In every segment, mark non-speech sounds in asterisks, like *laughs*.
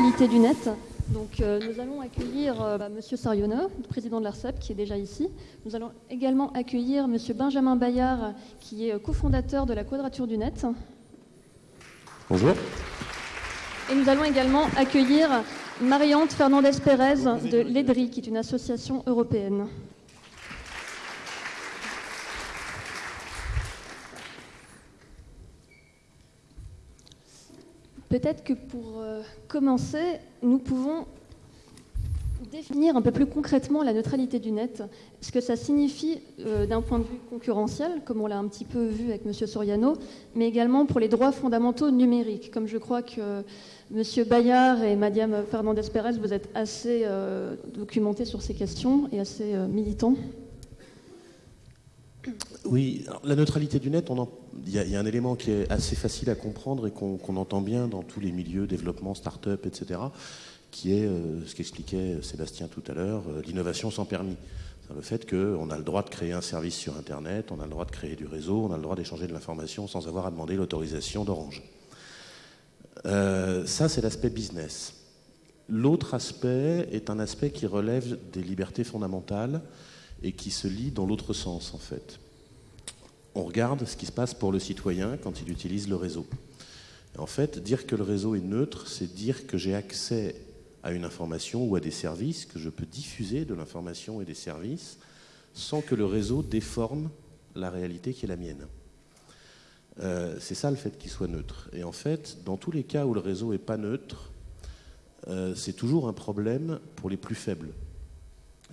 neutralité du net. Donc, euh, nous allons accueillir euh, bah, Monsieur Sarionneau, président de l'ARCEP, qui est déjà ici. Nous allons également accueillir Monsieur Benjamin Bayard, qui est euh, cofondateur de la Quadrature du Net. Bonjour. Et nous allons également accueillir Mariante Fernandez-Pérez de l'EDRI, qui est une association européenne. Peut-être que pour euh, commencer, nous pouvons définir un peu plus concrètement la neutralité du net, ce que ça signifie euh, d'un point de vue concurrentiel, comme on l'a un petit peu vu avec M. Soriano, mais également pour les droits fondamentaux numériques, comme je crois que M. Bayard et Mme Fernandez-Pérez, vous êtes assez euh, documentés sur ces questions et assez militants. Oui, la neutralité du net, il y, a un élément qui est assez facile à comprendre et qu'on entend bien dans tous les milieux, développement, start-up, etc., qui est euh, ce qu'expliquait Sébastien tout à l'heure, euh, l'innovation sans permis. Le fait qu'on a le droit de créer un service sur Internet, on a le droit de créer du réseau, on a le droit d'échanger de l'information sans avoir à demander l'autorisation d'Orange. Euh, ça, c'est l'aspect business. L'autre aspect est un aspect qui relève des libertés fondamentales et qui se lit dans l'autre sens, en fait on regarde ce qui se passe pour le citoyen quand il utilise le réseau. En fait, dire que le réseau est neutre, c'est dire que j'ai accès à une information ou à des services, que je peux diffuser de l'information et des services sans que le réseau déforme la réalité qui est la mienne. Euh, c'est ça le fait qu'il soit neutre. Et en fait, dans tous les cas où le réseau n'est pas neutre, euh, c'est toujours un problème pour les plus faibles.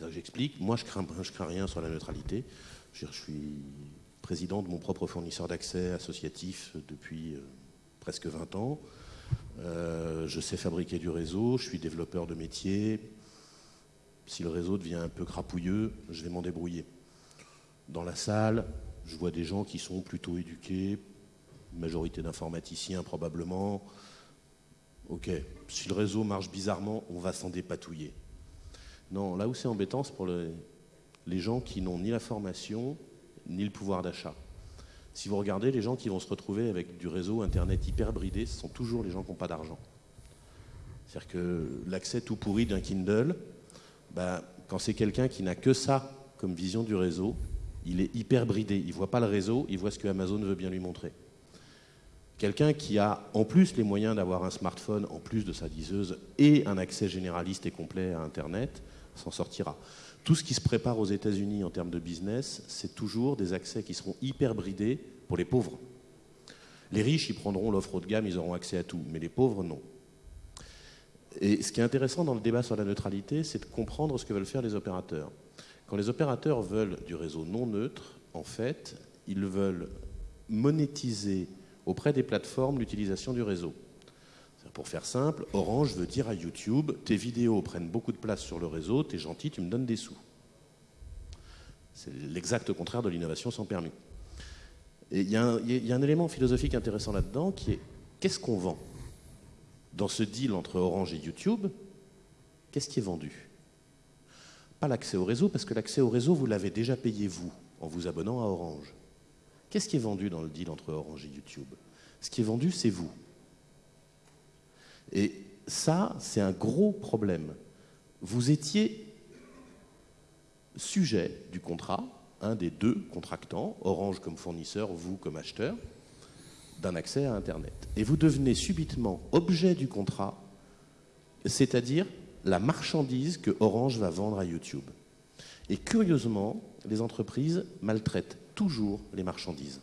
J'explique, moi je crains, je crains rien sur la neutralité. Je, suis président de mon propre fournisseur d'accès associatif depuis euh, presque 20 ans. Euh, je sais fabriquer du réseau, je suis développeur de métier. Si le réseau devient un peu crapouilleux, je vais m'en débrouiller. Dans la salle, je vois des gens qui sont plutôt éduqués, majorité d'informaticiens probablement. Ok, si le réseau marche bizarrement, on va s'en dépatouiller. Non, là où c'est embêtant, c'est pour les gens qui n'ont ni la formation, ni le pouvoir d'achat. Si vous regardez, les gens qui vont se retrouver avec du réseau Internet hyper bridé, ce sont toujours les gens qui n'ont pas d'argent. C'est-à-dire que l'accès tout pourri d'un Kindle, ben, quand c'est quelqu'un qui n'a que ça comme vision du réseau, il est hyper bridé. Il ne voit pas le réseau, il voit ce que Amazon veut bien lui montrer. Quelqu'un qui a en plus les moyens d'avoir un smartphone, en plus de sa liseuse, et un accès généraliste et complet à Internet, s'en sortira. Tout ce qui se prépare aux États-Unis en termes de business, c'est toujours des accès qui seront hyper bridés pour les pauvres. Les riches, ils prendront l'offre haut de gamme, ils auront accès à tout, mais les pauvres, non. Et ce qui est intéressant dans le débat sur la neutralité, c'est de comprendre ce que veulent faire les opérateurs. Quand les opérateurs veulent du réseau non neutre, en fait, ils veulent monétiser auprès des plateformes l'utilisation du réseau. Pour faire simple, Orange veut dire à YouTube, tes vidéos prennent beaucoup de place sur le réseau, t'es gentil, tu me donnes des sous. C'est l'exact contraire de l'innovation sans permis. Et il y, a un élément philosophique intéressant là-dedans qui est qu'est-ce qu'on vend Dans ce deal entre Orange et YouTube, qu'est-ce qui est vendu? Pas l'accès au réseau, parce que l'accès au réseau, vous l'avez déjà payé vous, en vous abonnant à Orange. Qu'est-ce qui est vendu dans le deal entre Orange et YouTube? Ce qui est vendu, c'est vous. Et ça, c'est un gros problème. Vous étiez sujet du contrat, un des deux contractants, Orange comme fournisseur, vous comme acheteur, d'un accès à Internet. Et vous devenez subitement objet du contrat, c'est-à-dire la marchandise que Orange va vendre à YouTube. Et curieusement, les entreprises maltraitent toujours les marchandises.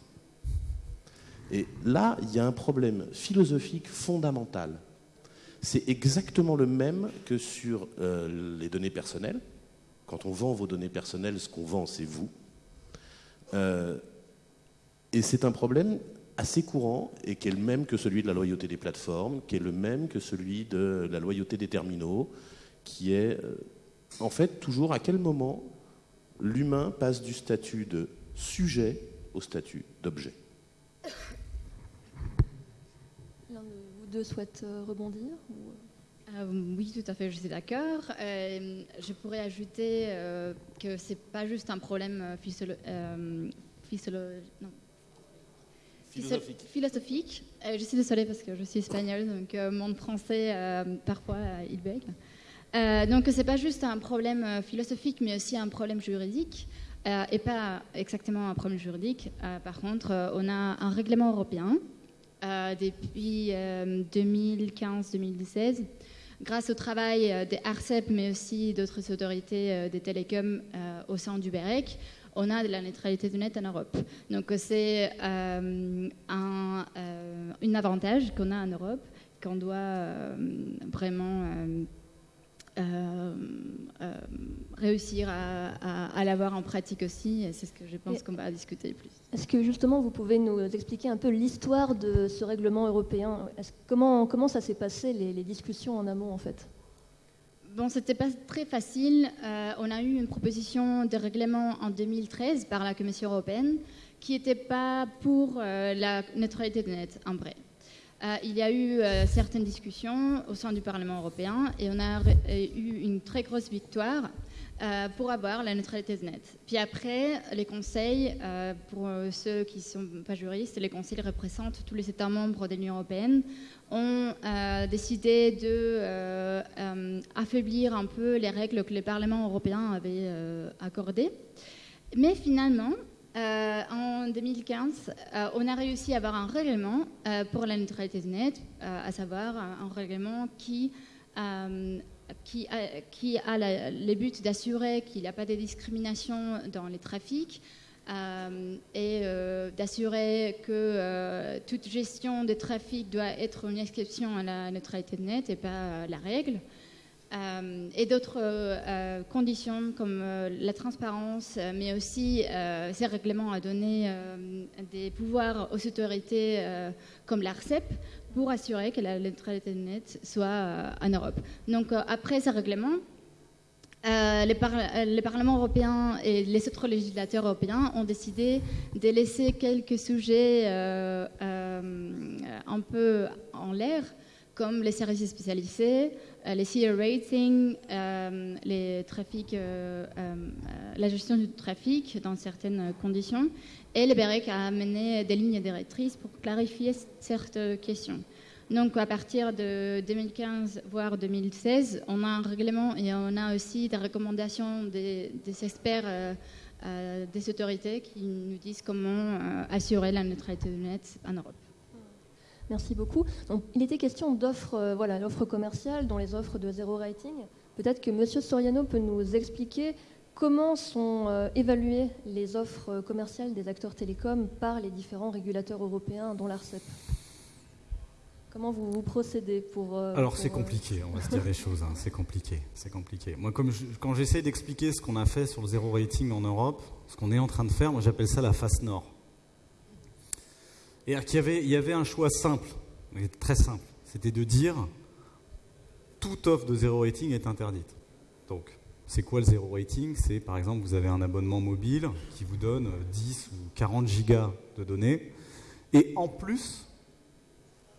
Et là, il y a un problème philosophique fondamental c'est exactement le même que sur euh, les données personnelles. Quand on vend vos données personnelles, ce qu'on vend, c'est vous. Euh, et c'est un problème assez courant et qui est le même que celui de la loyauté des plateformes, qui est le même que celui de la loyauté des terminaux, qui est euh, en fait toujours à quel moment l'humain passe du statut de sujet au statut d'objet. Deux souhaitent euh, rebondir euh, oui, tout à fait, je suis d'accord. Euh, je pourrais ajouter que ce n'est pas juste un problème philosophique. Euh, je suis désolée parce que je suis espagnole, donc euh, mon français, parfois, il bègue. donc, ce n'est pas juste un problème philosophique, mais aussi un problème juridique. et pas exactement un problème juridique. par contre, on a un règlement européen depuis 2015-2016 grâce au travail des ARCEP, mais aussi d'autres autorités des télécoms au sein du BEREC, on a de la neutralité du net en Europe. Donc c'est euh, un, euh, avantage qu'on a en Europe, qu'on doit euh, vraiment réussir à, l'avoir en pratique aussi. Et c'est ce que je pense qu'on va discuter plus. Est-ce que justement vous pouvez nous expliquer un peu l'histoire de ce règlement européen? Comment, comment ça s'est passé, les, les discussions en amont en fait? Bon, c'était pas très facile. Euh, on a eu une proposition de règlement en 2013 par la Commission européenne qui n'était pas pour euh, la neutralité de net en vrai. Euh, il y a eu certaines discussions au sein du Parlement européen et on a eu une très grosse victoire pour avoir la neutralité de net. Puis après, les conseils, pour ceux qui ne sont pas juristes, les conseils représentent tous les États membres de l'Union européenne, ont euh, décidé de euh, euh, affaiblir un peu les règles que le Parlement européen avait accordées. Mais finalement, en 2015, on a réussi à avoir un règlement pour la neutralité de net, à savoir un, règlement qui, qui a, le but d'assurer qu'il n'y a pas de discrimination dans les trafics, euh, et euh, d'assurer que euh, toute gestion de trafic doit être une exception à la neutralité de net et pas la règle. Et d'autres conditions comme la transparence, mais aussi ces règlements à donner des pouvoirs aux autorités comme l'ARCEP pour assurer que la neutralité de net soit en Europe. Donc après ces règlements, euh, les, euh, parlements européens et les autres législateurs européens ont décidé de laisser quelques sujets euh, un peu en l'air, comme les services spécialisés, les CR ratings, les trafics, la gestion du trafic dans certaines conditions. Et le BEREC a amené des lignes directrices pour clarifier certaines questions. Donc à partir de 2015, voire 2016, on a un règlement et on a aussi des recommandations des, experts, euh, euh, des autorités qui nous disent comment euh, assurer la neutralité du net en Europe. Merci beaucoup. Donc, il était question d'offres, voilà, l'offre commerciale, dans les offres de zéro rating. Peut-être que M. Soriano peut nous expliquer comment sont évaluées les offres commerciales des acteurs télécoms par les différents régulateurs européens, dont l'ARCEP. Comment vous, procédez pour... Euh, Alors c'est euh, compliqué, on va se dire les choses, hein. c'est compliqué, c'est compliqué. Moi, comme quand j'essaie d'expliquer ce qu'on a fait sur le zéro rating en Europe, ce qu'on est en train de faire, moi j'appelle ça la face nord. Et il y avait un choix simple, très simple, c'était de dire toute offre de zéro rating est interdite. Donc, c'est quoi le zéro rating? C'est par exemple, vous avez un abonnement mobile qui vous donne 10 ou 40 gigas de données, et en plus,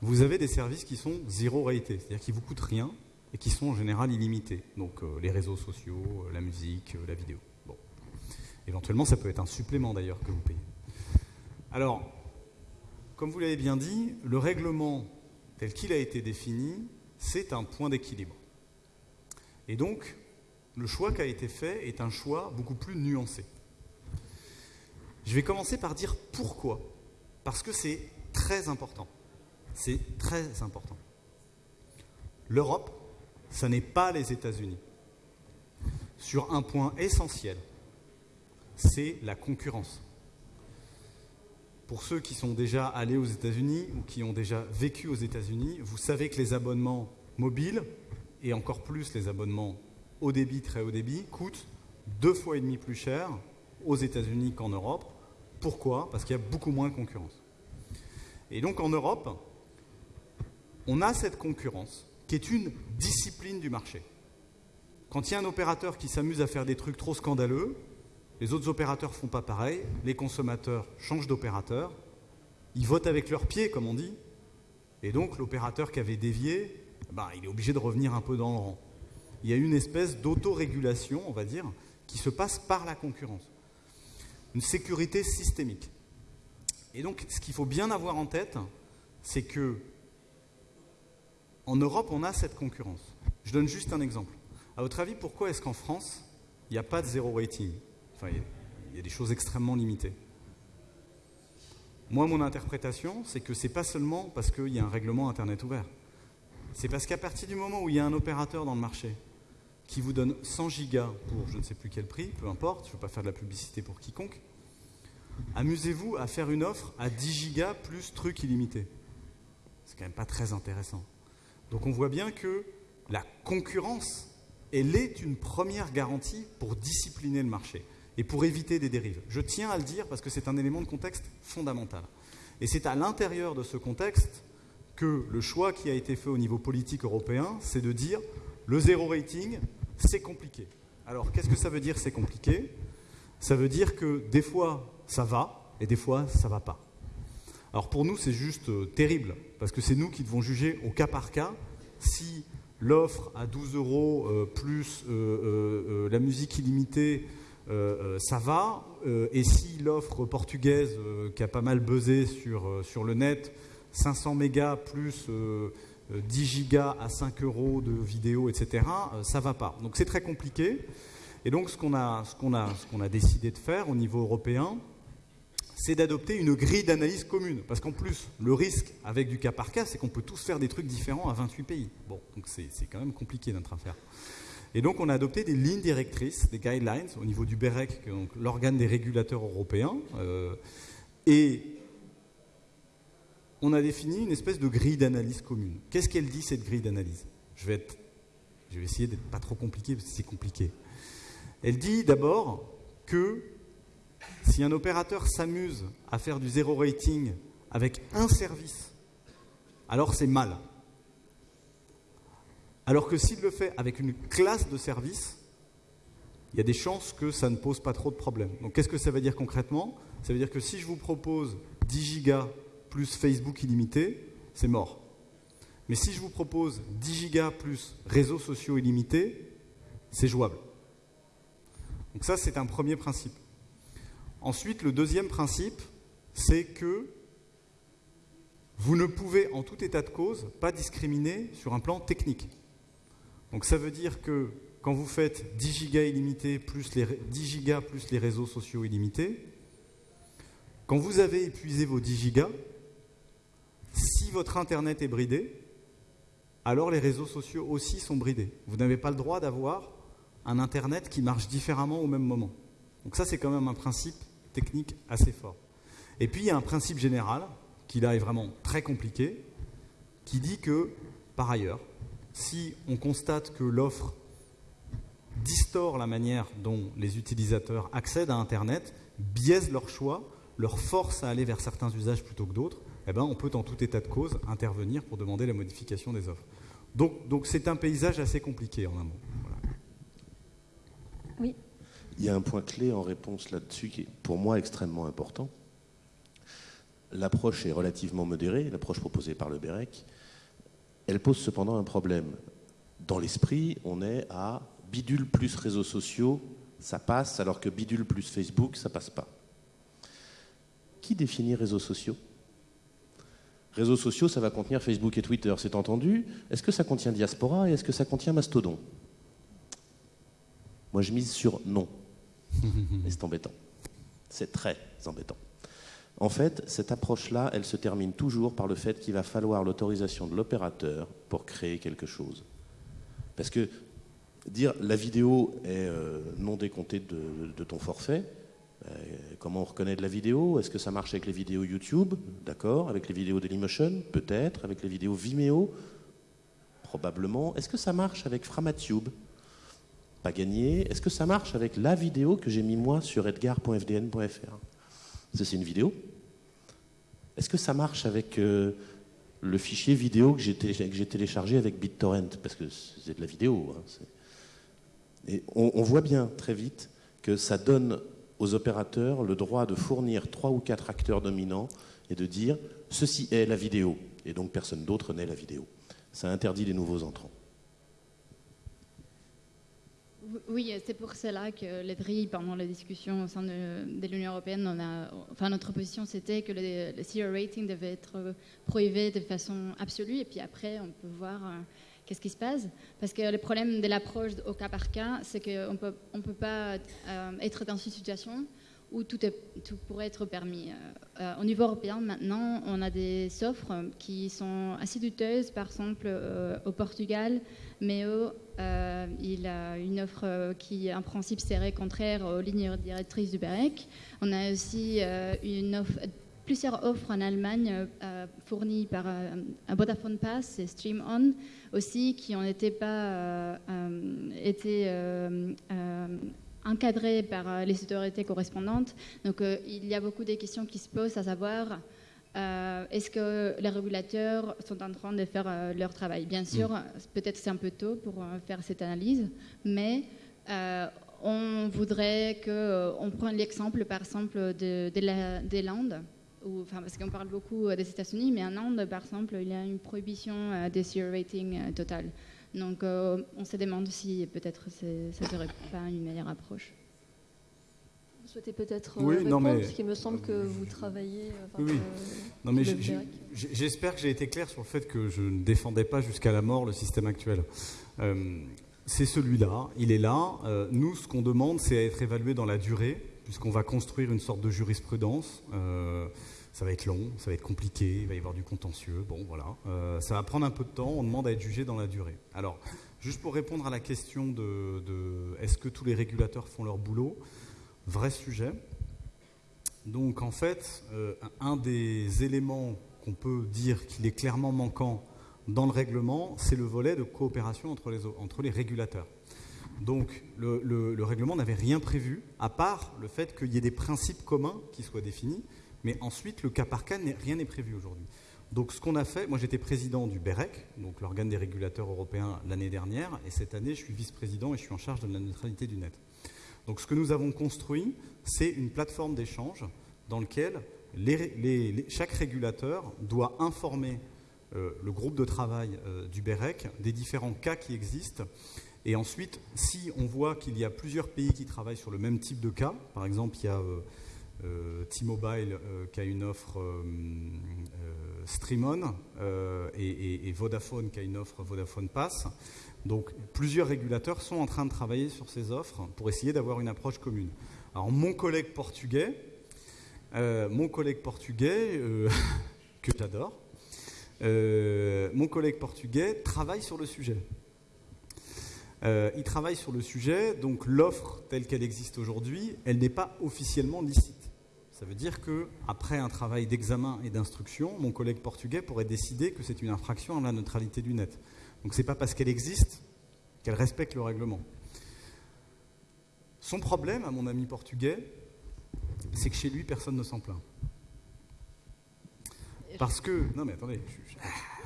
vous avez des services qui sont zéro rated, c'est-à-dire qui vous coûtent rien et qui sont en général illimités. Donc euh, les réseaux sociaux, euh, la musique, euh, la vidéo. Bon. Éventuellement, ça peut être un supplément d'ailleurs que vous payez. Alors, comme vous l'avez bien dit, le règlement tel qu'il a été défini, c'est un point d'équilibre. Et donc, le choix qui a été fait est un choix beaucoup plus nuancé. Je vais commencer par dire pourquoi. Parce que c'est très important. C'est très important. L'Europe, ce n'est pas les États-Unis. Sur un point essentiel, c'est la concurrence. Pour ceux qui sont déjà allés aux États-Unis ou qui ont déjà vécu aux États-Unis, vous savez que les abonnements mobiles, et encore plus les abonnements haut débit, très haut débit, coûtent deux fois et demi plus cher aux États-Unis qu'en Europe. Pourquoi? Parce qu'il y a beaucoup moins de concurrence. Et donc en Europe, on a cette concurrence qui est une discipline du marché. Quand il y a un opérateur qui s'amuse à faire des trucs trop scandaleux, les autres opérateurs font pas pareil, les consommateurs changent d'opérateur, ils votent avec leurs pieds, comme on dit, et donc l'opérateur qui avait dévié, bah, il est obligé de revenir un peu dans le rang. Il y a une espèce d'autorégulation, on va dire, qui se passe par la concurrence. Une sécurité systémique. Et donc, ce qu'il faut bien avoir en tête, c'est que en Europe, on a cette concurrence. Je donne juste un exemple. À votre avis, pourquoi est-ce qu'en France, il n'y a pas de zéro rating? Il y, a des choses extrêmement limitées. Moi, mon interprétation, c'est que ce n'est pas seulement parce qu'il y a un règlement Internet ouvert. C'est parce qu'à partir du moment où il y a un opérateur dans le marché qui vous donne 100 gigas pour je ne sais plus quel prix, peu importe, je ne veux pas faire de la publicité pour quiconque, amusez-vous à faire une offre à 10 gigas plus truc illimité. C'est quand même pas très intéressant. Donc on voit bien que la concurrence, elle est une première garantie pour discipliner le marché et pour éviter des dérives. Je tiens à le dire parce que c'est un élément de contexte fondamental. Et c'est à l'intérieur de ce contexte que le choix qui a été fait au niveau politique européen, c'est de dire le zéro rating, c'est compliqué. Alors qu'est-ce que ça veut dire c'est compliqué? Ça veut dire que des fois ça va et des fois ça va pas. Alors pour nous c'est juste euh, terrible parce que c'est nous qui devons juger au cas par cas si l'offre à 12 euros euh, plus euh, la musique illimitée ça va, et si l'offre portugaise qui a pas mal buzzé sur, sur le net, 500 mégas plus 10 gigas à 5 euros de vidéo, etc., ça va pas. Donc c'est très compliqué. Et donc ce qu'on a, a, ce qu'on a décidé de faire au niveau européen, c'est d'adopter une grille d'analyse commune. Parce qu'en plus, le risque avec du cas par cas, c'est qu'on peut tous faire des trucs différents à 28 pays. Bon, donc c'est quand même compliqué notre affaire. Et donc on a adopté des lignes directrices, des guidelines au niveau du BEREC, l'organe des régulateurs européens. Euh, et on a défini une espèce de grille d'analyse commune. Qu'est-ce qu'elle dit cette grille d'analyse? Je vais, je vais essayer d'être pas trop compliqué parce que c'est compliqué. Elle dit d'abord que si un opérateur s'amuse à faire du zéro rating avec un service, alors c'est mal. Alors que s'il le fait avec une classe de services, il y a des chances que ça ne pose pas trop de problèmes. Donc qu'est-ce que ça veut dire concrètement? Ça veut dire que si je vous propose 10 gigas plus Facebook illimité, c'est mort. Mais si je vous propose 10 gigas plus réseaux sociaux illimités, c'est jouable. Donc ça, c'est un premier principe. Ensuite, le deuxième principe, c'est que vous ne pouvez, en tout état de cause, pas discriminer sur un plan technique. Donc ça veut dire que quand vous faites 10 gigas illimités plus les 10 gigas plus les réseaux sociaux illimités, quand vous avez épuisé vos 10 gigas, si votre internet est bridé, alors les réseaux sociaux aussi sont bridés. Vous n'avez pas le droit d'avoir un internet qui marche différemment au même moment. Donc ça c'est quand même un principe technique assez fort. Et puis il y a un principe général, qui là est vraiment très compliqué, qui dit que, par ailleurs, si on constate que l'offre distord la manière dont les utilisateurs accèdent à Internet, biaise leur choix, leur force à aller vers certains usages plutôt que d'autres, eh ben, on peut en tout état de cause intervenir pour demander la modification des offres. Donc, donc c'est un paysage assez compliqué en un mot. Oui. Il y a un point clé en réponse là-dessus qui est pour moi extrêmement important. L'approche est relativement modérée, l'approche proposée par le BEREC. Elle pose cependant un problème. Dans l'esprit, on est à bidule plus réseaux sociaux, ça passe, alors que bidule plus Facebook, ça passe pas. Qui définit réseaux sociaux? Réseaux sociaux, ça va contenir Facebook et Twitter, c'est entendu. Est-ce que ça contient Diaspora et est-ce que ça contient Mastodon? Moi, je mise sur non. *laughs* Et c'est embêtant. C'est très embêtant. En fait, cette approche-là, elle se termine toujours par le fait qu'il va falloir l'autorisation de l'opérateur pour créer quelque chose. Parce que dire la vidéo est euh, non décomptée de, ton forfait, euh, comment on reconnaît de la vidéo? Est-ce que ça marche avec les vidéos YouTube? D'accord. Avec les vidéos Dailymotion? Peut-être. Avec les vidéos Vimeo? Probablement. Est-ce que ça marche avec Framatube pas gagné. Est-ce que ça marche avec la vidéo que j'ai mis moi sur edgar.fdn.fr C'est une vidéo. Est-ce que ça marche avec euh, le fichier vidéo que j'ai téléchargé avec BitTorrent? Parce que c'est de la vidéo. Hein, on, voit bien très vite que ça donne aux opérateurs le droit de fournir trois ou quatre acteurs dominants et de dire ceci est la vidéo. Et donc personne d'autre n'est la vidéo. Ça interdit les nouveaux entrants Oui, c'est pour cela que les drilles, pendant la discussion au sein de, l'Union européenne, enfin, notre position c'était que le, zero rating devait être prohibié de façon absolue, et puis après, on peut voir euh, qu'est-ce qui se passe. Parce que le problème de l'approche au cas par cas, c'est qu'on peut, ne on peut pas euh, être dans une situation où tout, pourrait être permis. Euh, au niveau européen, maintenant, on a des offres qui sont assez douteuses. Par exemple, au Portugal, MEO, il a une offre qui, en principe, serait contraire aux lignes directrices du BEREC. On a aussi offre, plusieurs offres en Allemagne fournies par Vodafone Pass et Stream On aussi, qui n'ont pas été encadré par euh, les autorités correspondantes. Donc euh, il y a beaucoup de questions qui se posent, à savoir euh, est-ce que les régulateurs sont en train de faire leur travail? Bien sûr, mm. peut-être c'est un peu tôt pour faire cette analyse, mais on voudrait qu'on prenne l'exemple, par exemple, des Landes, parce qu'on parle beaucoup des États-Unis, mais en Inde, par exemple, il y a une prohibition des rating total. Donc euh, on se demande si peut-être ça ne serait pas une meilleure approche. Vous souhaitez peut-être euh, répondre, parce qu'il me semble que vous travaillez. oui, oui. non, mais j'espère que j'ai été clair sur le fait que je ne défendais pas jusqu'à la mort le système actuel. Euh, c'est celui-là, il est là. nous, ce qu'on demande, c'est à être évalué dans la durée, puisqu'on va construire une sorte de jurisprudence ça va être long, ça va être compliqué, il va y avoir du contentieux, bon voilà. Euh, ça va prendre un peu de temps, on demande à être jugé dans la durée. Alors, juste pour répondre à la question de, est-ce que tous les régulateurs font leur boulot, vrai sujet. Donc en fait, euh, un des éléments qu'on peut dire qu'il est clairement manquant dans le règlement, c'est le volet de coopération entre les, entre les régulateurs. Donc le, le règlement n'avait rien prévu, à part le fait qu'il y ait des principes communs qui soient définis, mais ensuite, le cas par cas, rien n'est prévu aujourd'hui. Donc ce qu'on a fait, moi j'étais président du BEREC, donc l'organe des régulateurs européens l'année dernière, et cette année je suis vice-président et je suis en charge de la neutralité du net. Donc ce que nous avons construit, c'est une plateforme d'échange dans laquelle chaque régulateur doit informer euh, le groupe de travail euh, du BEREC des différents cas qui existent. Et ensuite, si on voit qu'il y a plusieurs pays qui travaillent sur le même type de cas, par exemple il y a... Euh, T-Mobile qui a une offre Streamon et, Vodafone qui a une offre Vodafone Pass. Donc plusieurs régulateurs sont en train de travailler sur ces offres pour essayer d'avoir une approche commune. Alors mon collègue portugais, mon collègue portugais *laughs* que j'adore, mon collègue portugais travaille sur le sujet. il travaille sur le sujet, donc l'offre telle qu'elle existe aujourd'hui, elle n'est pas officiellement licite. Ça veut dire qu'après un travail d'examen et d'instruction, mon collègue portugais pourrait décider que c'est une infraction à la neutralité du net. Donc ce n'est pas parce qu'elle existe qu'elle respecte le règlement. Son problème, à mon ami portugais, c'est que chez lui, personne ne s'en plaint. Parce que, non mais attendez,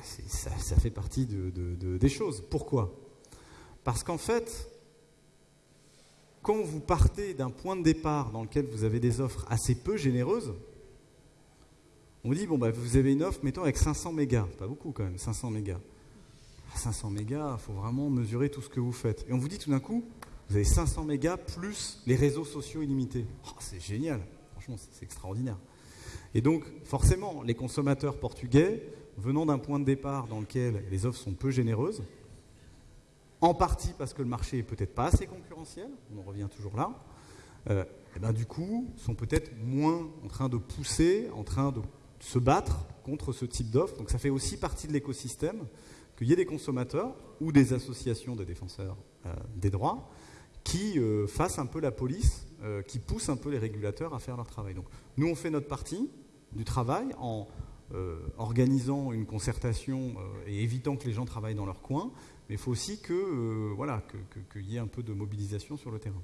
ça, fait partie des choses. Pourquoi? Parce qu'en fait, quand vous partez d'un point de départ dans lequel vous avez des offres assez peu généreuses, on dit, bon, bah, vous avez une offre, mettons, avec 500 mégas. Pas beaucoup quand même, 500 mégas. 500 mégas, il faut vraiment mesurer tout ce que vous faites. Et on vous dit tout d'un coup, vous avez 500 mégas plus les réseaux sociaux illimités. Oh, c'est génial, franchement, c'est extraordinaire. Et donc, forcément, les consommateurs portugais, venant d'un point de départ dans lequel les offres sont peu généreuses, en partie parce que le marché est peut-être pas assez concurrentiel, on en revient toujours là, et euh, eh ben du coup, sont peut-être moins en train de pousser, en train de se battre contre ce type d'offre. Donc ça fait aussi partie de l'écosystème qu'il y ait des consommateurs ou des associations de défenseurs euh, des droits qui euh, fassent un peu la police, qui poussent un peu les régulateurs à faire leur travail. Donc nous, on fait notre partie du travail en organisant une concertation et évitant que les gens travaillent dans leur coin, mais il faut aussi que euh, qu'il y ait un peu de mobilisation sur le terrain.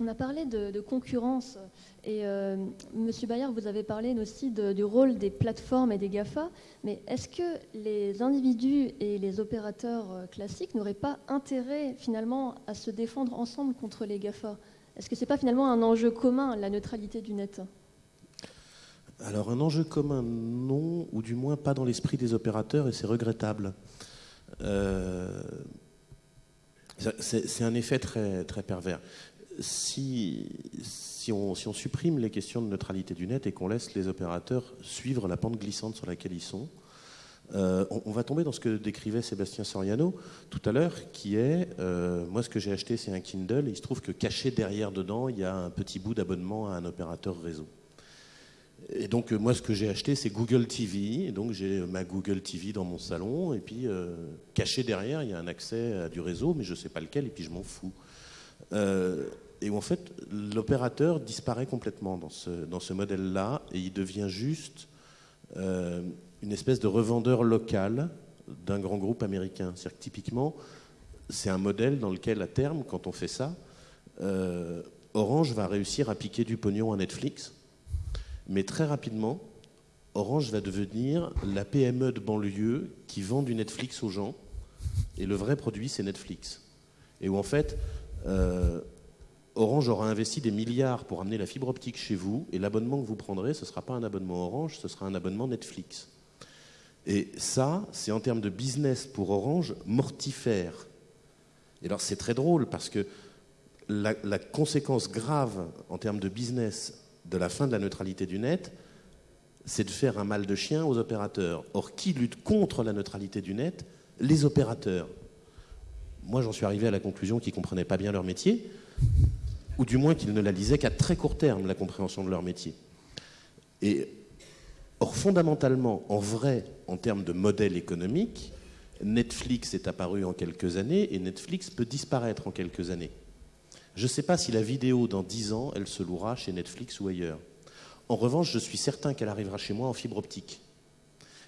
On a parlé de, concurrence et euh, Monsieur Bayard, vous avez parlé aussi du rôle des plateformes et des GAFA, mais est-ce que les individus et les opérateurs euh, classiques n'auraient pas intérêt finalement à se défendre ensemble contre les GAFA Est-ce que ce n'est pas finalement un enjeu commun, la neutralité du net? Alors un enjeu commun, non, ou du moins pas dans l'esprit des opérateurs, et c'est regrettable. Euh, C'est un effet très, très pervers. Si, on supprime les questions de neutralité du net et qu'on laisse les opérateurs suivre la pente glissante sur laquelle ils sont, euh, on, va tomber dans ce que décrivait Sébastien Soriano tout à l'heure, qui est, euh, moi ce que j'ai acheté c'est un Kindle, et il se trouve que caché derrière dedans, il y a un petit bout d'abonnement à un opérateur réseau. Et donc euh, moi ce que j'ai acheté c'est Google TV, et donc j'ai ma Google TV dans mon salon, et puis caché derrière il y a un accès à du réseau, mais je ne sais pas lequel, et puis je m'en fous. Et où en fait l'opérateur disparaît complètement dans ce, dans ce modèle-là, et il devient juste une espèce de revendeur local d'un grand groupe américain. C'est-à-dire que typiquement, c'est un modèle dans lequel, à terme, quand on fait ça, euh, Orange va réussir à piquer du pognon à Netflix, mais très rapidement, Orange va devenir la PME de banlieue qui vend du Netflix aux gens, et le vrai produit, c'est Netflix. Et où en fait, euh, Orange aura investi des milliards pour amener la fibre optique chez vous, et l'abonnement que vous prendrez, ce ne sera pas un abonnement Orange, ce sera un abonnement Netflix. Et ça, c'est en termes de business pour Orange mortifère. Et alors c'est très drôle parce que la, conséquence grave en termes de business de la fin de la neutralité du net, c'est de faire un mal de chien aux opérateurs. Or, qui lutte contre la neutralité du net? Les opérateurs. Moi, j'en suis arrivé à la conclusion qu'ils ne comprenaient pas bien leur métier, ou du moins qu'ils ne la lisaient qu'à très court terme, la compréhension de leur métier. Et Or, fondamentalement, en vrai, en termes de modèle économique, Netflix est apparu en quelques années et Netflix peut disparaître en quelques années. Je ne sais pas si la vidéo, dans 10 ans, elle se louera chez Netflix ou ailleurs. En revanche, je suis certain qu'elle arrivera chez moi en fibre optique.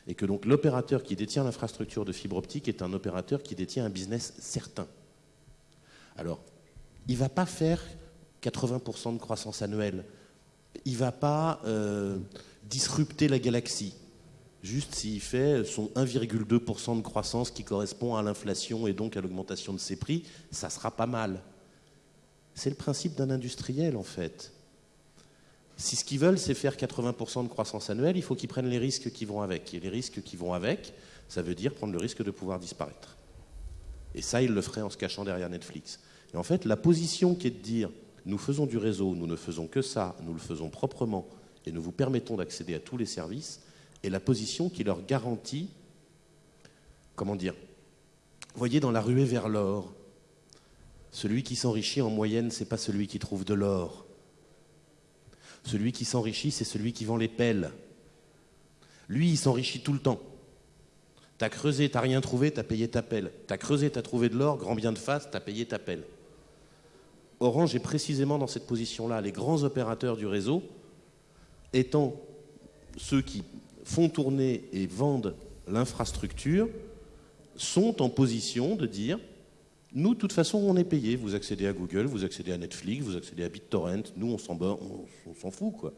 Et que donc l'opérateur qui détient l'infrastructure de fibre optique est un opérateur qui détient un business certain. Alors, il ne va pas faire 80% de croissance annuelle. Il ne va pas euh, disrupter la galaxie. Juste s'il fait son 1,2% de croissance qui correspond à l'inflation et donc à l'augmentation de ses prix, ça sera pas mal. C'est le principe d'un industriel en fait. Si ce qu'ils veulent, c'est faire 80% de croissance annuelle, il faut qu'ils prennent les risques qui vont avec. Et les risques qui vont avec, ça veut dire prendre le risque de pouvoir disparaître. Et ça, ils le feraient en se cachant derrière Netflix. Et en fait, la position qui est de dire nous faisons du réseau, nous ne faisons que ça, nous le faisons proprement, et nous vous permettons d'accéder à tous les services, et la position qui leur garantit, comment dire, voyez dans la ruée vers l'or, celui qui s'enrichit en moyenne, c'est pas celui qui trouve de l'or. Celui qui s'enrichit, c'est celui qui vend les pelles. Lui, il s'enrichit tout le temps. T'as creusé, t'as rien trouvé, t'as payé ta pelle. T'as creusé, t'as trouvé de l'or, grand bien de face, t'as payé ta pelle. Orange est précisément dans cette position-là. Les grands opérateurs du réseau, étant ceux qui font tourner et vendent l'infrastructure, sont en position de dire nous, de toute façon, on est payé. Vous accédez à Google, vous accédez à Netflix, vous accédez à BitTorrent. Nous, on s'en on, s'en fout, quoi.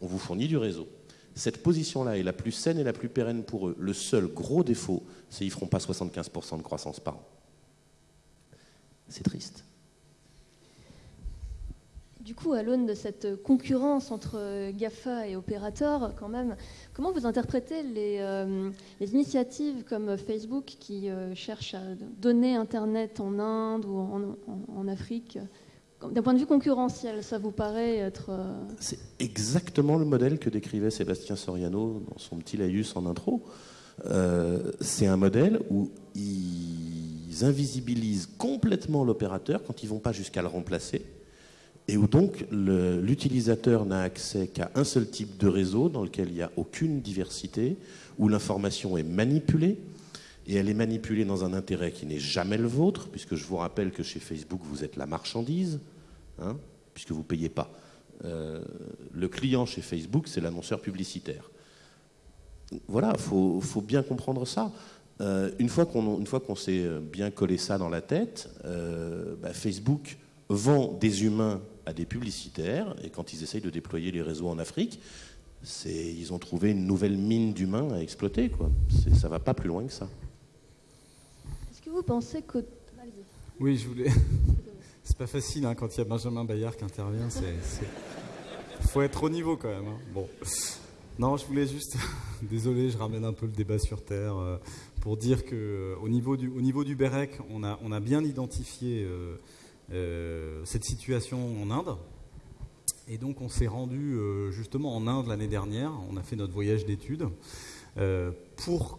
On vous fournit du réseau. Cette position-là est la plus saine et la plus pérenne pour eux. Le seul gros défaut, c'est qu'ils ne feront pas 75% de croissance par an. C'est triste. Du coup, à l'aune de cette concurrence entre GAFA et opérateurs, quand même, comment vous interprétez les, euh, initiatives comme Facebook qui euh, cherchent à donner Internet en Inde ou en, Afrique? D'un point de vue concurrentiel, ça vous paraît être... Euh, C'est exactement le modèle que décrivait Sébastien Soriano dans son petit laïus en intro. c'est un modèle où ils invisibilisent complètement l'opérateur quand ils ne vont pas jusqu'à le remplacer et où donc l'utilisateur n'a accès qu'à un seul type de réseau dans lequel il n'y a aucune diversité, où l'information est manipulée, et elle est manipulée dans un intérêt qui n'est jamais le vôtre, puisque je vous rappelle que chez Facebook, vous êtes la marchandise, hein, puisque vous ne payez pas. Euh, le client chez Facebook, c'est l'annonceur publicitaire. Voilà, il faut, bien comprendre ça. Euh, une fois qu'on s'est bien collé ça dans la tête, euh, bah, Facebook vend des humains à des publicitaires, et quand ils essayent de déployer les réseaux en Afrique, ils ont trouvé une nouvelle mine d'humains à exploiter. Quoi. Ça va pas plus loin que ça. Est-ce que vous pensez que... Oui, je voulais... *laughs* C'est pas facile hein, quand il y a Benjamin Bayard qui intervient. Il faut être au niveau quand même. Hein. Bon. Non, je voulais juste... *laughs* Désolé, je ramène un peu le débat sur Terre. Euh, pour dire qu'au niveau, du, au niveau du BEREC, on a, on a bien identifié cette situation en Inde. Et donc on s'est rendu justement en Inde l'année dernière, on a fait notre voyage d'études pour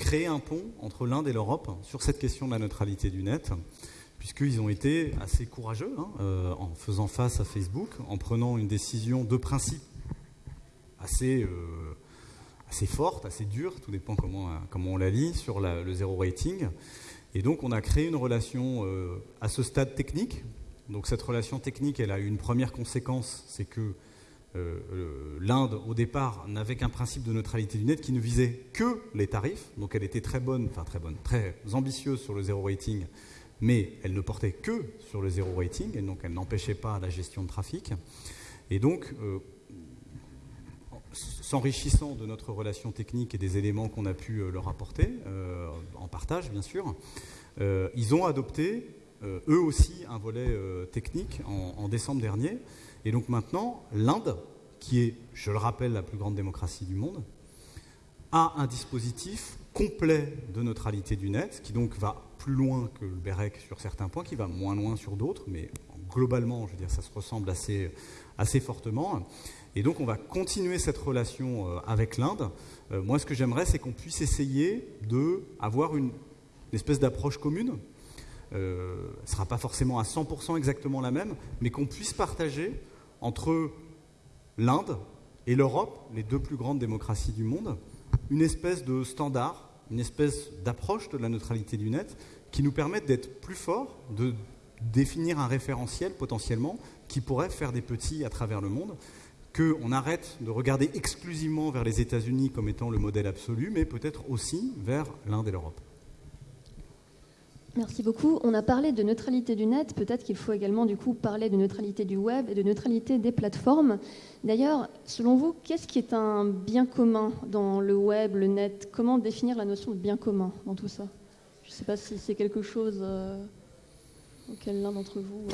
créer un pont entre l'Inde et l'Europe sur cette question de la neutralité du net, puisqu'ils ont été assez courageux hein, euh, en faisant face à Facebook, en prenant une décision de principe assez, euh, assez forte, assez dure, tout dépend comment, comment on la lit, sur le zéro rating. Et donc on a créé une relation euh, à ce stade technique. Donc cette relation technique, elle a eu une première conséquence, c'est que euh, l'Inde, au départ, n'avait qu'un principe de neutralité du net qui ne visait que les tarifs. Donc elle était très bonne, enfin très bonne, très ambitieuse sur le zéro rating, mais elle ne portait que sur le zéro rating, et donc elle n'empêchait pas la gestion de trafic. Et donc, euh, s'enrichissant de notre relation technique et des éléments qu'on a pu leur apporter, en partage bien sûr, ils ont adopté eux aussi un volet technique en décembre dernier et donc maintenant, l'Inde, qui est, je le rappelle, la plus grande démocratie du monde, a un dispositif complet de neutralité du net, qui donc va plus loin que le BEREC sur certains points, qui va moins loin sur d'autres, mais globalement, je veux dire, ça se ressemble assez, assez fortement. Et donc on va continuer cette relation euh, avec l'Inde. Euh, moi, ce que j'aimerais, c'est qu'on puisse essayer d'avoir une, une espèce d'approche commune. Euh, ce ne sera pas forcément à 100% exactement la même, mais qu'on puisse partager entre l'Inde et l'Europe, les deux plus grandes démocraties du monde, une espèce de standard, une espèce d'approche de la neutralité du net qui nous permette d'être plus forts, de définir un référentiel potentiellement qui pourrait faire des petits à travers le monde, qu'on arrête de regarder exclusivement vers les États-Unis comme étant le modèle absolu, mais peut-être aussi vers l'Inde et l'Europe. Merci beaucoup. On a parlé de neutralité du net. Peut-être qu'il faut également du coup parler de neutralité du web et de neutralité des plateformes. D'ailleurs, selon vous, qu'est-ce qui est un bien commun dans le web, le net? Comment définir la notion de bien commun dans tout ça? Je ne sais pas si c'est quelque chose euh, auquel l'un d'entre vous.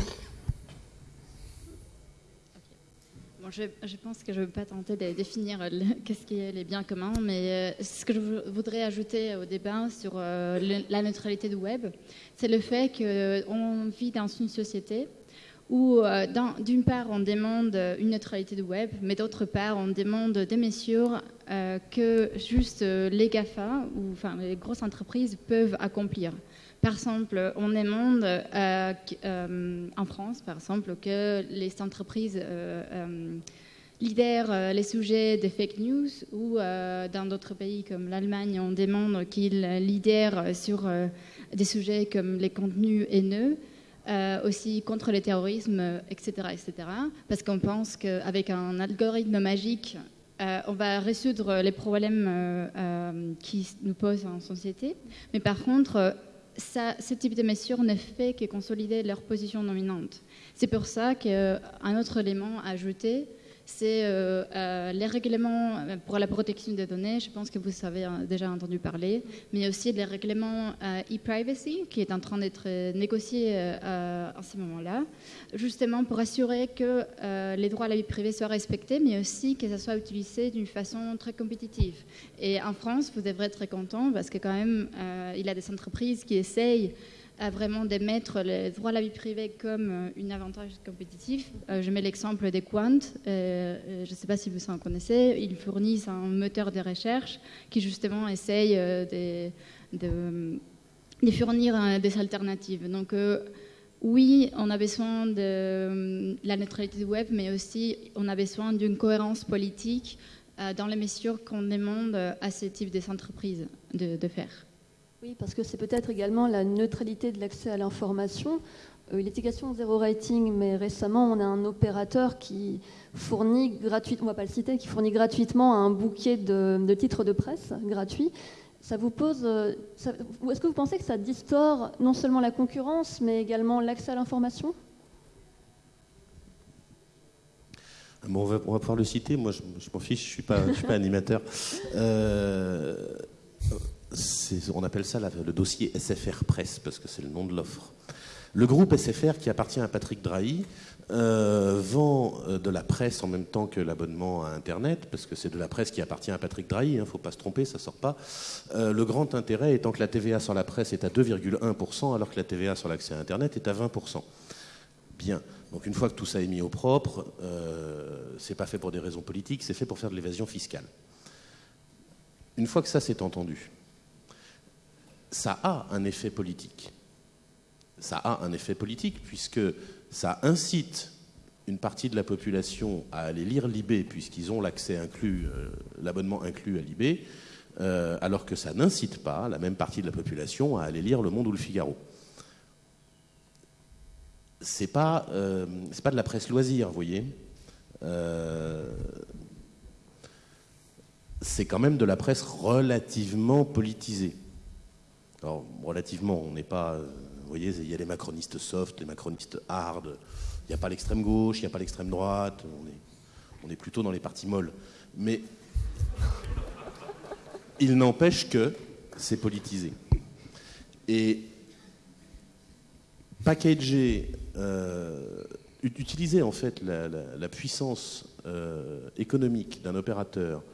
Euh, je, pense que je ne vais pas tenter de définir qu'est-ce qui est les biens communs, mais euh, ce que je voudrais ajouter au débat sur euh, la neutralité du web, c'est le fait qu'on vit dans une société où, euh, d'une part, on demande une neutralité du web, mais d'autre part, on demande des mesures que juste les GAFA, ou les grosses entreprises, peuvent accomplir. Par exemple, on demande euh, euh, en France, par exemple, que les entreprises euh, lidèrent les sujets des fake news ou dans d'autres pays comme l'Allemagne, on demande qu'ils lidèrent sur des sujets comme les contenus haineux. aussi contre le terrorisme, etc. etc. parce qu'on pense qu'avec un algorithme magique, on va résoudre les problèmes qui nous posent en société. Mais par contre, ce type de mesure ne fait que consolider leur position dominante. C'est pour ça qu'un autre élément à ajouter, c'est euh, euh, les règlements euh, pour la protection des données, je pense que vous avez déjà entendu parler, mais aussi les règlements e-privacy qui est en train d'être négocié en ce moment-là, justement pour assurer que les droits à la vie privée soient respectés, mais aussi que ça soit utilisé d'une façon très compétitive. Et en France, vous devrez être très content parce que quand même, il y a des entreprises qui essayent à vraiment d'émettre les droits à la vie privée comme euh, un avantage compétitif. Euh, je mets l'exemple des Quant. Euh, je ne sais pas si vous en connaissez. Ils fournissent un moteur de recherche qui justement essaye de, fournir des alternatives. Donc oui, on a besoin de la neutralité du web, mais aussi on a besoin d'une cohérence politique dans les mesures qu'on demande à ce type d'entreprises de, de faire. Oui, parce que c'est peut-être également la neutralité de l'accès à l'information. Euh, L'étiquetation zéro rating, mais récemment, on a un opérateur qui fournit gratuitement, on va pas le citer, qui fournit gratuitement un bouquet de, titres de presse gratuits. Ça vous pose. Euh, est-ce que vous pensez que ça distord non seulement la concurrence, mais également l'accès à l'information? On, va, pouvoir le citer. Moi, je, m'en fiche, je ne suis, pas, suis pas animateur. Euh, on appelle ça le dossier SFR Presse parce que c'est le nom de l'offre. Le groupe SFR, qui appartient à Patrick Drahi, euh, vend euh, de la presse en même temps que l'abonnement à Internet, parce que c'est de la presse qui appartient à Patrick Drahi, il hein, ne faut pas se tromper, ça sort pas. Euh, le grand intérêt étant que la TVA sur la presse est à 2,1%, alors que la TVA sur l'accès à Internet est à 20%. Bien. Donc une fois que tout ça est mis au propre, euh, c'est pas fait pour des raisons politiques, c'est fait pour faire de l'évasion fiscale. Une fois que ça s'est entendu, ça a un effet politique. Ça a un effet politique puisque ça incite une partie de la population à aller lire l'IB puisqu'ils ont l'accès inclus, euh, l'abonnement inclus à l'IB, euh, alors que ça n'incite pas la même partie de la population à aller lire Le Monde ou Le Figaro. C'est pas, euh, c'est pas de la presse loisir, vous voyez. c'est quand même de la presse relativement politisée. Alors, relativement, on n'est pas vous voyez, il y a les macronistes soft, les macronistes hard. Il n'y a pas l'extrême gauche, il n'y a pas l'extrême droite. On est, plutôt dans les partis molles. Mais il n'empêche que c'est politisé. Et packager, euh, utiliser en fait la, puissance euh, économique d'un opérateur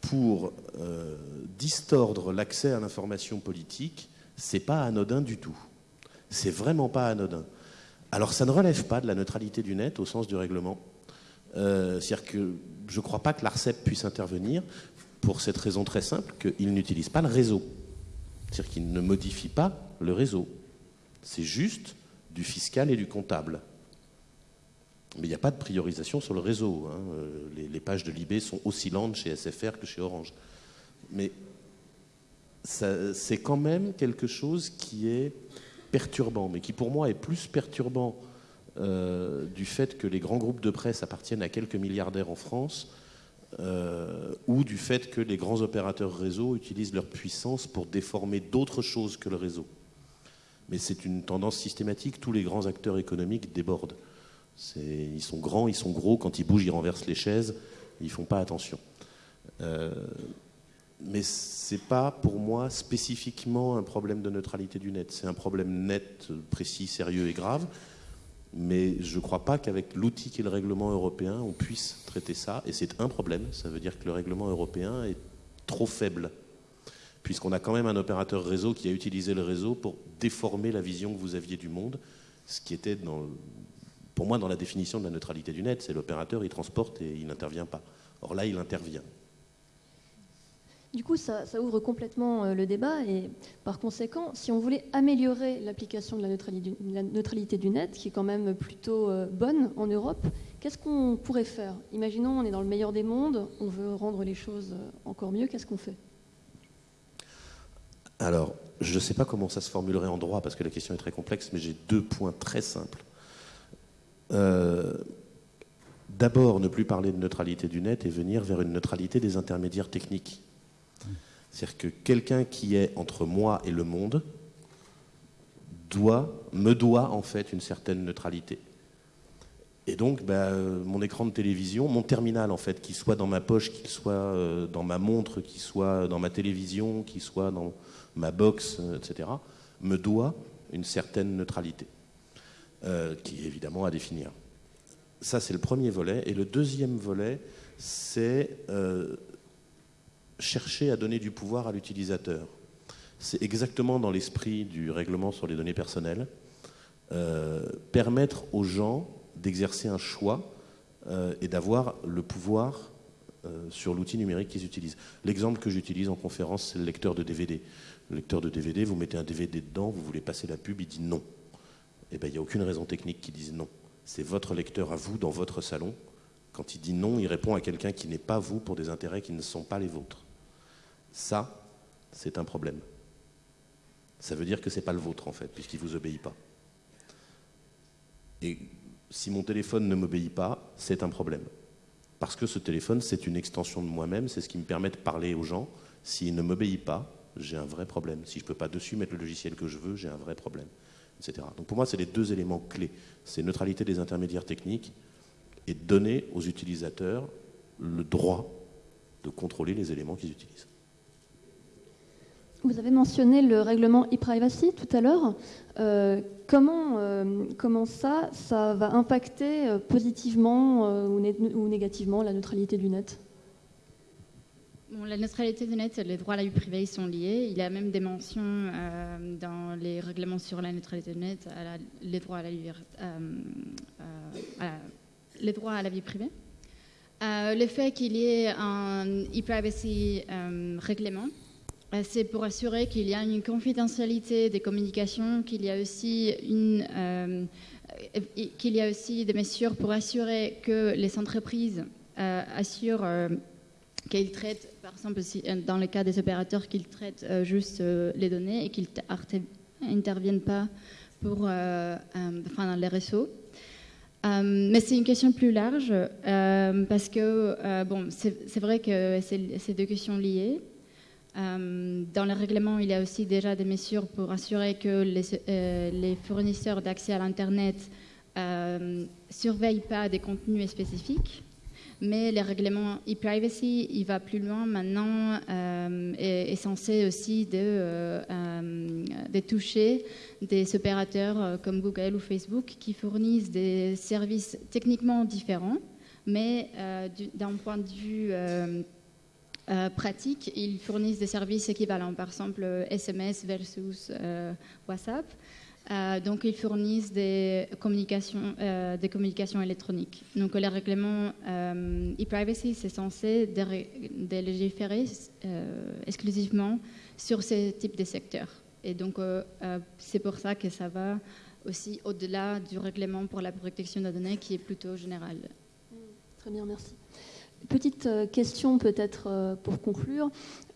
pour euh, distordre l'accès à l'information politique, c'est pas anodin du tout. C'est vraiment pas anodin. Alors ça ne relève pas de la neutralité du net au sens du règlement. Euh, c'est-à-dire que je ne crois pas que l'ARCEP puisse intervenir pour cette raison très simple qu'il n'utilise pas le réseau. C'est-à-dire qu'il ne modifie pas le réseau. C'est juste du fiscal et du comptable. Mais il n'y a pas de priorisation sur le réseau. Hein. Euh, les, pages de l'IB sont aussi lentes chez SFR que chez Orange. Mais c'est quand même quelque chose qui est perturbant, mais qui pour moi est plus perturbant euh, du fait que les grands groupes de presse appartiennent à quelques milliardaires en France, euh, ou du fait que les grands opérateurs réseau utilisent leur puissance pour déformer d'autres choses que le réseau. Mais c'est une tendance systématique, tous les grands acteurs économiques débordent. Ils sont grands, ils sont gros, quand ils bougent, ils renversent les chaises, ils ne font pas attention. Euh, mais ce n'est pas pour moi spécifiquement un problème de neutralité du net. C'est un problème net, précis, sérieux et grave. Mais je ne crois pas qu'avec l'outil qui est le règlement européen, on puisse traiter ça. Et c'est un problème. Ça veut dire que le règlement européen est trop faible. Puisqu'on a quand même un opérateur réseau qui a utilisé le réseau pour déformer la vision que vous aviez du monde. Ce qui était, dans, pour moi, dans la définition de la neutralité du net. C'est l'opérateur, il transporte et il n'intervient pas. Or là, il intervient. Du coup, ça, ouvre complètement euh, le débat et par conséquent, si on voulait améliorer l'application de la neutralité, du, net, qui est quand même plutôt euh, bonne en Europe, qu'est-ce qu'on pourrait faire? Imaginons, on est dans le meilleur des mondes, on veut rendre les choses euh, encore mieux, qu'est-ce qu'on fait? Alors, je ne sais pas comment ça se formulerait en droit parce que la question est très complexe, mais j'ai deux points très simples. D'abord, ne plus parler de neutralité du net et venir vers une neutralité des intermédiaires techniques. C'est-à-dire que quelqu'un qui est entre moi et le monde doit, me doit en fait une certaine neutralité. Et donc, ben, mon écran de télévision, mon terminal en fait, qu'il soit dans ma poche, qu'il soit euh, dans ma montre, qu'il soit dans ma télévision, qu'il soit dans ma box, euh, etc., me doit une certaine neutralité, euh, qui est évidemment à définir. Ça, c'est le premier volet. Et le deuxième volet, c'est chercher à donner du pouvoir à l'utilisateur. C'est exactement dans l'esprit du règlement sur les données personnelles. Euh, permettre aux gens d'exercer un choix euh, et d'avoir le pouvoir euh, sur l'outil numérique qu'ils utilisent. L'exemple que j'utilise en conférence, c'est le lecteur de DVD. Le lecteur de DVD, vous mettez un DVD dedans, vous voulez passer la pub, il dit non. Eh bien, il n'y a aucune raison technique qui dise non. C'est votre lecteur à vous dans votre salon. Quand il dit non, il répond à quelqu'un qui n'est pas vous pour des intérêts qui ne sont pas les vôtres. Ça, c'est un problème. Ça veut dire que ce n'est pas le vôtre, en fait, puisqu'il ne vous obéit pas. Et si mon téléphone ne m'obéit pas, c'est un problème. Parce que ce téléphone, c'est une extension de moi-même, c'est ce qui me permet de parler aux gens. S'il ne m'obéit pas, j'ai un vrai problème. Si je ne peux pas dessus mettre le logiciel que je veux, j'ai un vrai problème, etc. Donc pour moi, c'est les deux éléments clés. C'est neutralité des intermédiaires techniques et donner aux utilisateurs le droit de contrôler les éléments qu'ils utilisent. vous avez mentionné le règlement e-privacy tout à l'heure. Euh, comment, euh, ça, va impacter euh, positivement ou, négativement la neutralité du net? La neutralité du net et les droits à la vie privée sont liés. Il y a même des mentions dans les règlements sur la neutralité du net, à les, droits à la, les droits à la vie privée. le fait qu'il y ait un e-privacy règlement, euh, c'est pour assurer qu'il y a une confidentialité des communications, qu'il y a aussi une euh, qu'il y a aussi des mesures pour assurer que les entreprises euh, assurent qu'ils traitent, par exemple, dans le cas des opérateurs, qu'ils traitent juste les données et qu'ils n'interviennent pas pour, enfin, dans les réseaux. mais c'est une question plus large parce que bon, c'est vrai que c'est deux questions liées. Euh, dans le règlement, il y a aussi déjà des mesures pour assurer que les, euh, fournisseurs d'accès à l'Internet ne euh, surveillent pas des contenus spécifiques. Mais le règlement e-privacy, il va plus loin maintenant et est censé aussi de, de, toucher des opérateurs comme Google ou Facebook qui fournissent des services techniquement différents, mais d'un point de vue euh, pratiques. Ils fournissent des services équivalents, par exemple SMS versus euh, WhatsApp. Euh, donc, ils fournissent des communications, communications électroniques. Donc, le règlement e-privacy, c'est censé de, légiférer exclusivement sur ce type de secteurs. Et donc, c'est pour ça que ça va aussi au-delà du règlement pour la protection des données qui est plutôt général. Très bien, merci. Petite euh, question peut-être euh, pour conclure.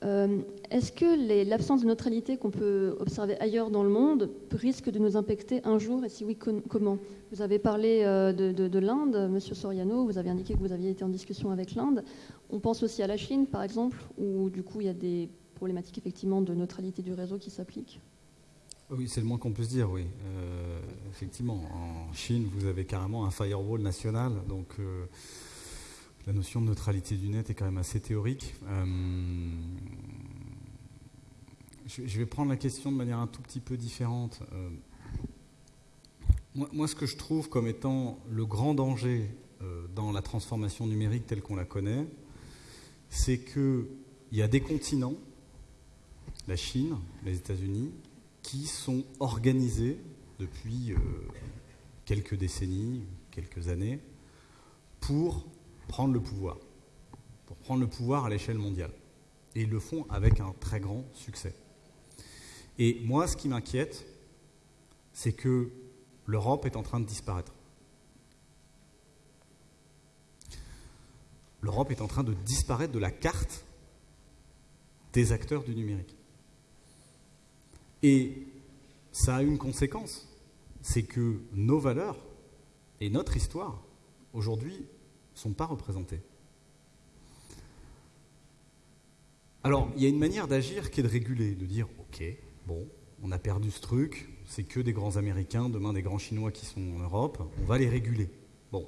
Euh, est-ce que l'absence de neutralité qu'on peut observer ailleurs dans le monde risque de nous impacter un jour? Et si oui, comment? Vous avez parlé de, l'Inde, Monsieur Soriano, vous avez indiqué que vous aviez été en discussion avec l'Inde. On pense aussi à la Chine, par exemple, où du coup il y a des problématiques effectivement de neutralité du réseau qui s'appliquent. Oui, c'est le moins qu'on peut se dire, oui. effectivement, en Chine, vous avez carrément un firewall national, donc la notion de neutralité du net est quand même assez théorique. Euh, je, vais prendre la question de manière un tout petit peu différente. Euh, moi, ce que je trouve comme étant le grand danger euh, dans la transformation numérique telle qu'on la connaît, c'est qu'il y a des continents, la Chine, les États-Unis, qui sont organisés depuis quelques décennies, quelques années, pour prendre le pouvoir, pour prendre le pouvoir à l'échelle mondiale. Et ils le font avec un très grand succès. Et moi, ce qui m'inquiète, c'est que l'Europe est en train de disparaître. L'Europe est en train de disparaître de la carte des acteurs du numérique. Et ça a une conséquence, c'est que nos valeurs et notre histoire, aujourd'hui, sont pas représentés. Alors, il y a une manière d'agir qui est de réguler, de dire, OK, bon, on a perdu ce truc, c'est que des grands Américains, demain des grands Chinois qui sont en Europe, on va les réguler. Bon.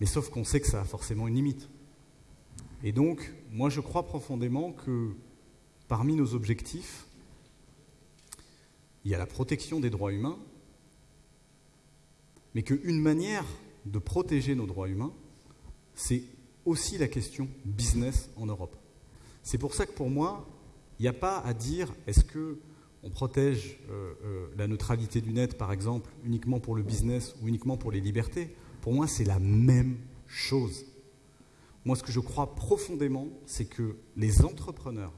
Mais sauf qu'on sait que ça a forcément une limite. Et donc, moi je crois profondément que parmi nos objectifs, il y a la protection des droits humains, mais qu'une manière de protéger nos droits humains, c'est aussi la question business en Europe. C'est pour ça que pour moi, il n'y a pas à dire est-ce que on protège euh, euh, la neutralité du net, par exemple, uniquement pour le business ou uniquement pour les libertés? Pour moi, c'est la même chose. Moi, ce que je crois profondément, c'est que les entrepreneurs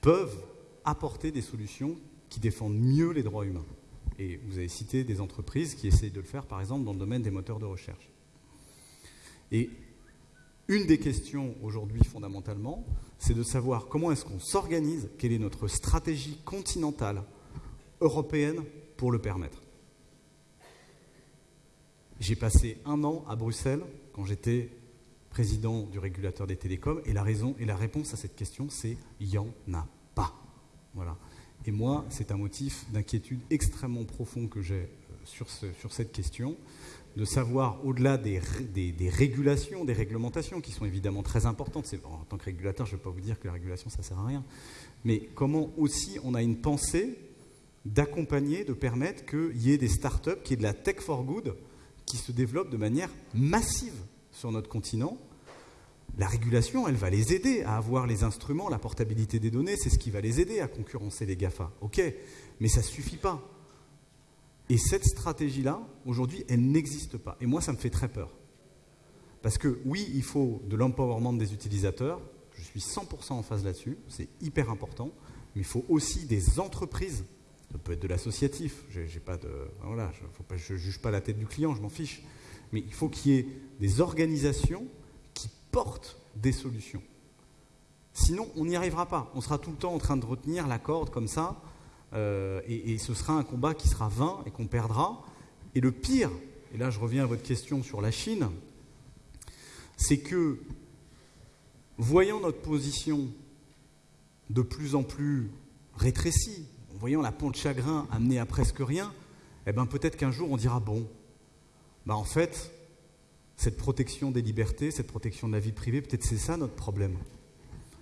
peuvent apporter des solutions qui défendent mieux les droits humains. Et vous avez cité des entreprises qui essayent de le faire, par exemple, dans le domaine des moteurs de recherche. Et une des questions aujourd'hui, fondamentalement, c'est de savoir comment est-ce qu'on s'organise, quelle est notre stratégie continentale européenne pour le permettre. J'ai passé un an à Bruxelles quand j'étais président du régulateur des télécoms, et la raison et la réponse à cette question, c'est il n'y en a pas. Voilà. Et moi, c'est un motif d'inquiétude extrêmement profond que j'ai euh, sur, cette question, de savoir, au-delà des, régulations, des réglementations, qui sont évidemment très importantes, en tant que régulateur, je ne vais pas vous dire que la régulation, ça ne sert à rien, mais comment aussi on a une pensée d'accompagner, de permettre qu'il y ait des startups, qu'il y ait de la tech for good, qui se développent de manière massive sur notre continent. La régulation, elle va les aider à avoir les instruments, la portabilité des données, c'est ce qui va les aider à concurrencer les GAFA. Ok, mais ça ne suffit pas. Et cette stratégie-là, aujourd'hui, elle n'existe pas. Et moi, ça me fait très peur. Parce que oui, il faut de l'empowerment des utilisateurs, je suis 100% en phase là-dessus, c'est hyper important, mais il faut aussi des entreprises, ça peut être de l'associatif, pas de, voilà, je ne juge pas la tête du client, je m'en fiche, mais il faut qu'il y ait des organisations des solutions. Sinon, on n'y arrivera pas. On sera tout le temps en train de retenir la corde comme ça, euh, et, ce sera un combat qui sera vain et qu'on perdra. Et le pire, et là je reviens à votre question sur la Chine, c'est que voyant notre position de plus en plus rétrécie, voyant la pente chagrin amenée à presque rien, eh ben peut-être qu'un jour on dira bon, bah en fait, cette protection des libertés, cette protection de la vie privée, peut-être c'est ça notre problème.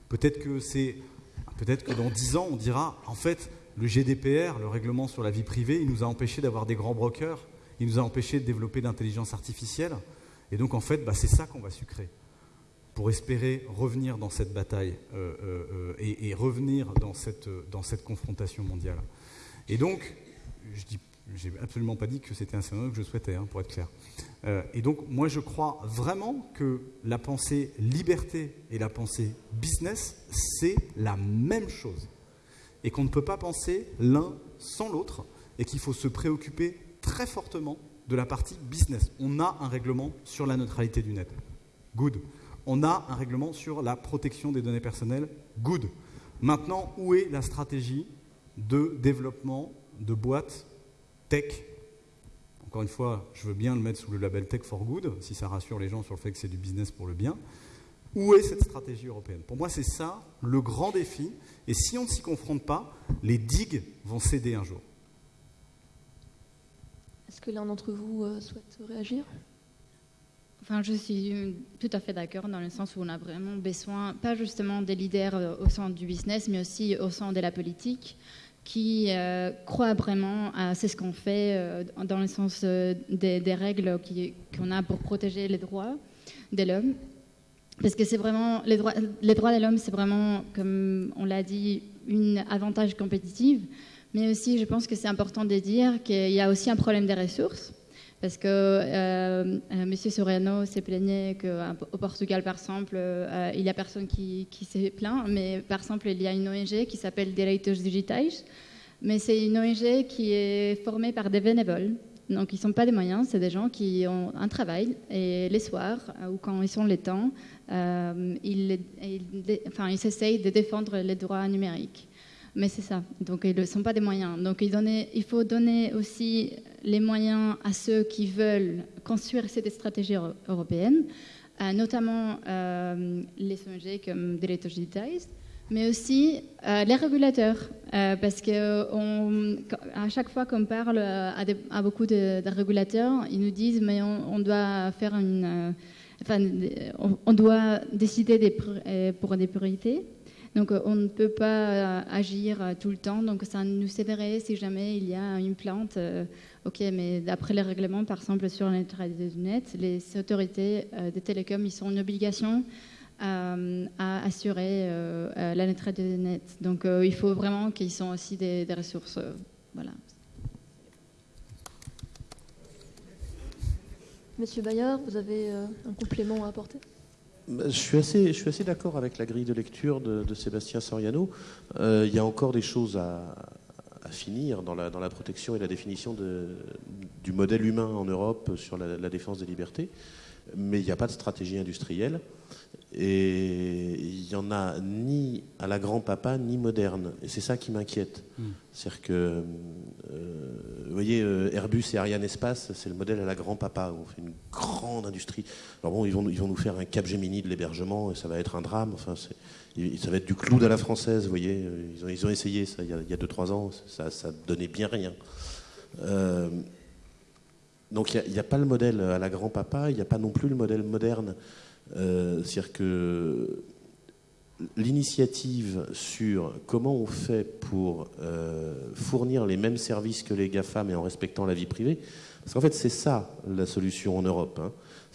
Peut-être que c'est, peut-être que dans dix ans on dira en fait le GDPR, le règlement sur la vie privée, il nous a empêché d'avoir des grands brokers, il nous a empêché de développer l'intelligence artificielle. Et donc, en fait, bah, c'est ça qu'on va sucrer pour espérer revenir dans cette bataille euh, euh, euh, et, revenir dans cette, dans cette confrontation mondiale. Et donc, je dis j'ai absolument pas dit que c'était un scénario que je souhaitais, hein, pour être clair. et donc, moi, je crois vraiment que la pensée liberté et la pensée business, c'est la même chose et qu'on ne peut pas penser l'un sans l'autre et qu'il faut se préoccuper très fortement de la partie business. On a un règlement sur la neutralité du net. Good. On a un règlement sur la protection des données personnelles. Good. Maintenant, où est la stratégie de développement de boîtes tech Encore une fois, je veux bien le mettre sous le label Tech for Good, si ça rassure les gens sur le fait que c'est du business pour le bien. Où est cette stratégie européenne? Pour moi, c'est ça le grand défi. Et si on ne s'y confronte pas, les digues vont céder un jour. Est-ce que l'un d'entre vous euh, souhaite réagir? Enfin, je suis tout à fait d'accord dans le sens où on a vraiment besoin, pas justement des leaders euh, au sein du business, mais aussi au sein de la politique, qui euh, croient vraiment à ce qu'on fait dans le sens des, règles qu'on a pour protéger les droits de l'homme parce que c'est vraiment les droits, les droits de l'homme, c'est vraiment, comme on l'a dit, une avantage compétitive. Mais aussi, je pense que c'est important de dire qu'il y a aussi un problème des ressources. Parce que euh, euh M. Soriano s'est plaigné qu'au Portugal, par exemple, euh, il n'y a personne qui, qui s'est plaint. Mais par exemple, il y a une ONG qui s'appelle Direitos Digitais. Mais c'est une ONG qui est formée par des bénévoles. Donc, ils ne sont pas des moyens, c'est des gens qui ont un travail. Et les soirs, euh, ou quand ils sont les temps, ils, ils essayent de défendre les droits numériques. Mais c'est ça. Donc, ils ne sont pas des moyens. Donc, il, faut donner aussi les moyens à ceux qui veulent construire cette stratégie européenne, euh, notamment les ONG comme Direitos Digitais, mais aussi euh, les régulateurs, euh, parce que à chaque fois qu'on parle à, beaucoup de, régulateurs, ils nous disent mais on, doit faire une, euh, enfin, on, doit décider pour des priorités. Donc on ne peut pas agir tout le temps. Donc ça nous aiderait si jamais il y a une plante. ok, mais d'après les règlements, par exemple sur la neutralité du net, les autorités des télécoms, ils sont en obligation euh, à assurer euh, euh, la neutralité des nets. Donc il faut vraiment qu'ils soient aussi des, ressources. voilà. Monsieur Bayard, vous avez un complément à apporter? Je suis assez, d'accord avec la grille de lecture de, Sébastien Soriano. il y a encore des choses à, finir dans la, protection et la définition du modèle humain en Europe sur la défense des libertés, mais il n'y a pas de stratégie industrielle. Et il n'y en a ni à la grand-papa, ni moderne. Et c'est ça qui m'inquiète. Hmm. C'est-à-dire que, euh, vous voyez, euh, Airbus et Ariane Espace, c'est le modèle à la grand-papa. On fait une grande industrie. Alors bon, ils vont, ils vont nous faire un Cap Gemini de l'hébergement, et ça va être un drame. Enfin, ça va être du clou à la française, vous voyez. Ils ont, ils ont essayé ça il y a 2-3 ans, ça, ça donnait bien rien. Euh, donc il n'y a, pas le modèle à la grand-papa, il n'y a pas non plus le modèle moderne. Euh, c'est-à-dire que l'initiative sur comment on fait pour euh, fournir les mêmes services que les GAFA mais en respectant la vie privée, parce qu'en fait c'est ça la solution en Europe. Hein.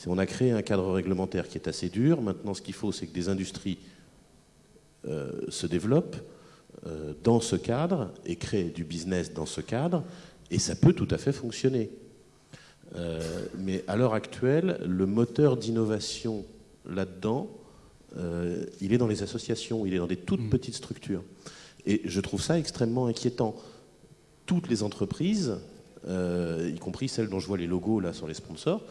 On a créé un cadre réglementaire qui est assez dur. Maintenant ce qu'il faut c'est que des industries euh, se développent dans ce cadre et créent du business dans ce cadre et ça peut tout à fait fonctionner. Euh, mais à l'heure actuelle, le moteur d'innovation là-dedans, euh, il est dans les associations, il est dans des toutes mm. petites structures. Et je trouve ça extrêmement inquiétant. Toutes les entreprises, euh, y compris celles dont je vois les logos là sur les sponsors,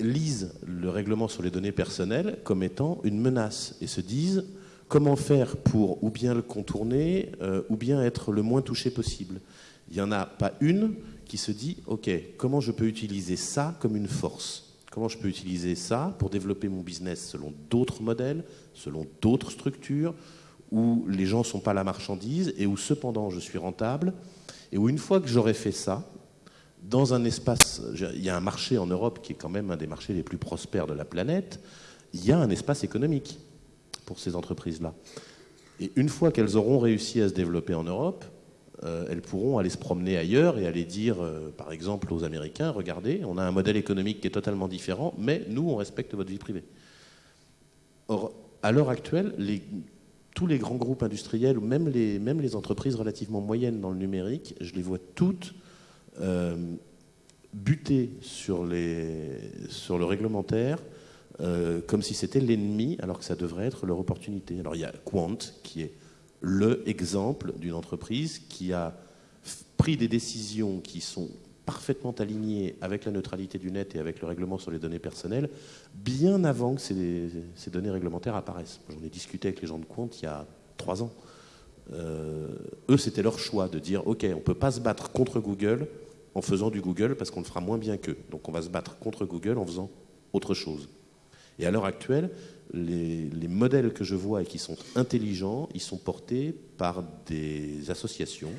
lisent le règlement sur les données personnelles comme étant une menace et se disent comment faire pour ou bien le contourner ou bien être le moins touché possible. Il n'y en a pas une qui se dit, OK, comment je peux utiliser ça comme une force? Comment je peux utiliser ça pour développer mon business selon d'autres modèles, selon d'autres structures, où les gens ne sont pas la marchandise et où cependant je suis rentable, et où une fois que j'aurai fait ça, dans un espace, il y a un marché en Europe qui est quand même un des marchés les plus prospères de la planète, il y a un espace économique pour ces entreprises-là. Et une fois qu'elles auront réussi à se développer en Europe, euh, elles pourront aller se promener ailleurs et aller dire, euh, par exemple, aux Américains, regardez, on a un modèle économique qui est totalement différent, mais nous, on respecte votre vie privée. Or, à l'heure actuelle, tous les grands groupes industriels, ou même les, entreprises relativement moyennes dans le numérique, je les vois toutes euh, buter sur, sur le réglementaire, comme si c'était l'ennemi, alors que ça devrait être leur opportunité. Alors il y a Quant, qui est le exemple d'une entreprise qui a pris des décisions qui sont parfaitement alignées avec la neutralité du net et avec le règlement sur les données personnelles, bien avant que ces, données réglementaires apparaissent. J'en ai discuté avec les gens de compte il y a trois ans. Euh, eux, c'était leur choix de dire, OK, on ne peut pas se battre contre Google en faisant du Google parce qu'on le fera moins bien qu'eux. Donc on va se battre contre Google en faisant autre chose. Et à l'heure actuelle, les, modèles que je vois et qui sont intelligents, ils sont portés par des associations.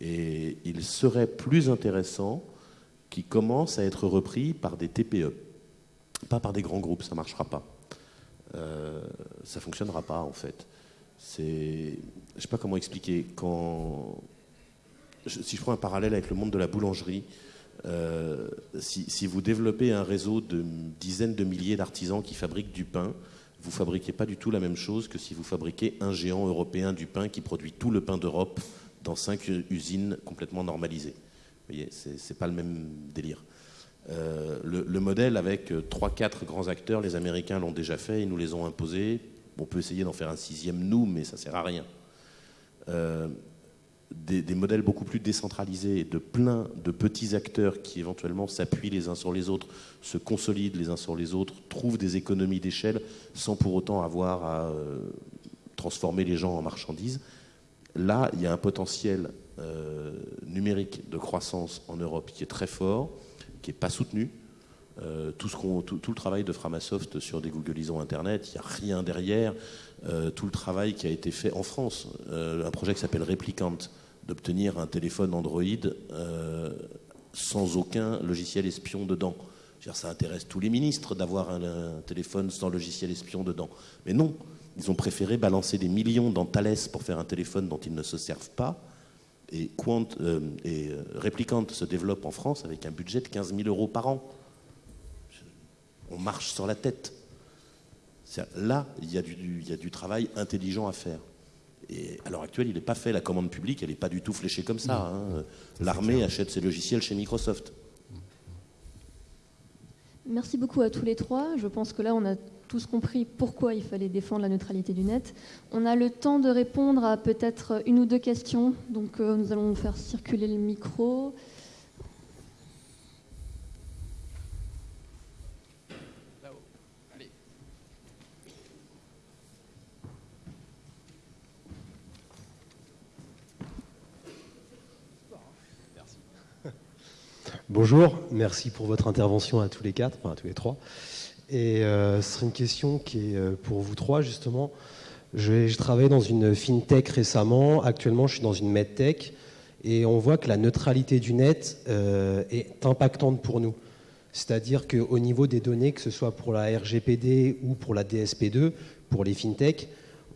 Et il serait plus intéressant qu'ils commencent à être repris par des TPE, pas par des grands groupes, ça ne marchera pas. Euh, ça ne fonctionnera pas en fait. Je ne sais pas comment expliquer. Si je prends un parallèle avec le monde de la boulangerie, euh, si, vous développez un réseau de dizaines de milliers d'artisans qui fabriquent du pain, vous fabriquez pas du tout la même chose que si vous fabriquez un géant européen du pain qui produit tout le pain d'Europe dans cinq usines complètement normalisées. Vous voyez, c'est pas le même délire. Euh, le, modèle avec 3-4 grands acteurs, les Américains l'ont déjà fait, ils nous les ont imposés. On peut essayer d'en faire un sixième nous, mais ça sert à rien. Euh, des, modèles beaucoup plus décentralisés, de plein de petits acteurs qui éventuellement s'appuient les uns sur les autres, se consolident les uns sur les autres, trouvent des économies d'échelle sans pour autant avoir à euh, transformer les gens en marchandises. Là, il y a un potentiel euh, numérique de croissance en Europe qui est très fort, qui n'est pas soutenu. Euh, tout, le travail de Framasoft sur des Googleisons Internet, il n'y a rien derrière. tout le travail qui a été fait en France, un projet qui s'appelle Replicant, d'obtenir un téléphone Android euh, sans aucun logiciel espion dedans. ça intéresse tous les ministres d'avoir un, téléphone sans logiciel espion dedans. Mais non, ils ont préféré balancer des millions dans Thales pour faire un téléphone dont ils ne se servent pas. Et, euh, euh, Replicant se développe en France avec un budget de 15 000 euros par an. On marche sur la tête. Là, il y, a du, il y a du travail intelligent à faire. Et à l'heure actuelle, il n'est pas fait. La commande publique, elle n'est pas du tout fléchée comme ça. Hein. L'armée achète ses logiciels chez Microsoft. Merci beaucoup à tous les trois. Je pense que là, on a tous compris pourquoi il fallait défendre la neutralité du net. On a le temps de répondre à peut-être une ou deux questions. Donc, euh, nous allons faire circuler le micro. Bonjour, merci pour votre intervention à tous les quatre, enfin à tous les trois. Et euh, ce serait une question qui est euh, pour vous trois justement. J'ai travaillé dans une fintech récemment, actuellement je suis dans une medtech Et on voit que la neutralité du net euh, est impactante pour nous. C'est-à-dire qu'au niveau des données, que ce soit pour la RGPD ou pour la DSP2, pour les fintechs,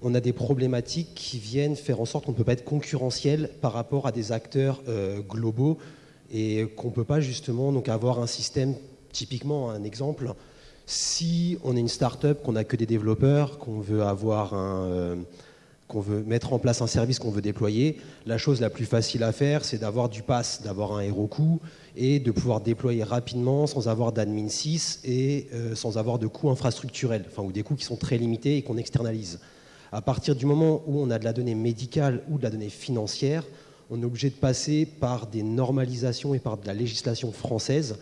on a des problématiques qui viennent faire en sorte qu'on ne peut pas être concurrentiel par rapport à des acteurs globaux et qu'on ne peut pas justement donc avoir un système, typiquement un exemple, si on est une start-up, qu'on n'a que des développeurs, qu'on veut avoir un... Euh, qu'on veut mettre en place un service qu'on veut déployer, la chose la plus facile à faire, c'est d'avoir du pass, d'avoir un coût et de pouvoir déployer rapidement sans avoir d'admin 6 et euh, sans avoir de coûts infrastructurels, enfin, ou des coûts qui sont très limités et qu'on externalise. À partir du moment où on a de la donnée médicale ou de la donnée financière, on est obligé de passer par des normalisations et par de la législation française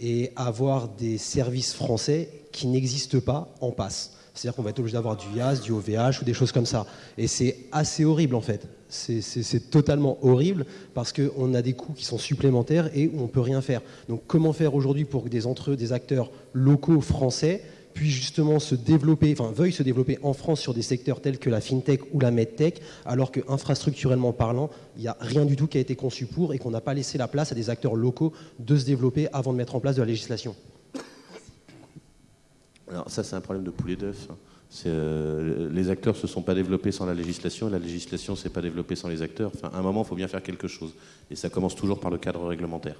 et avoir des services français qui n'existent pas en passe. C'est-à-dire qu'on va être obligé d'avoir du IAS, du OVH ou des choses comme ça. Et c'est assez horrible en fait. C'est totalement horrible parce qu'on a des coûts qui sont supplémentaires et on ne peut rien faire. Donc comment faire aujourd'hui pour que des acteurs locaux français puissent justement se développer, enfin veuillent se développer en France sur des secteurs tels que la fintech ou la medtech, alors que infrastructurellement parlant, il n'y a rien du tout qui a été conçu pour et qu'on n'a pas laissé la place à des acteurs locaux de se développer avant de mettre en place de la législation. Alors ça, c'est un problème de poulet d'œuf. Hein. Euh, les acteurs ne se sont pas développés sans la législation, la législation ne s'est pas développée sans les acteurs. Enfin, à un moment, il faut bien faire quelque chose. Et ça commence toujours par le cadre réglementaire.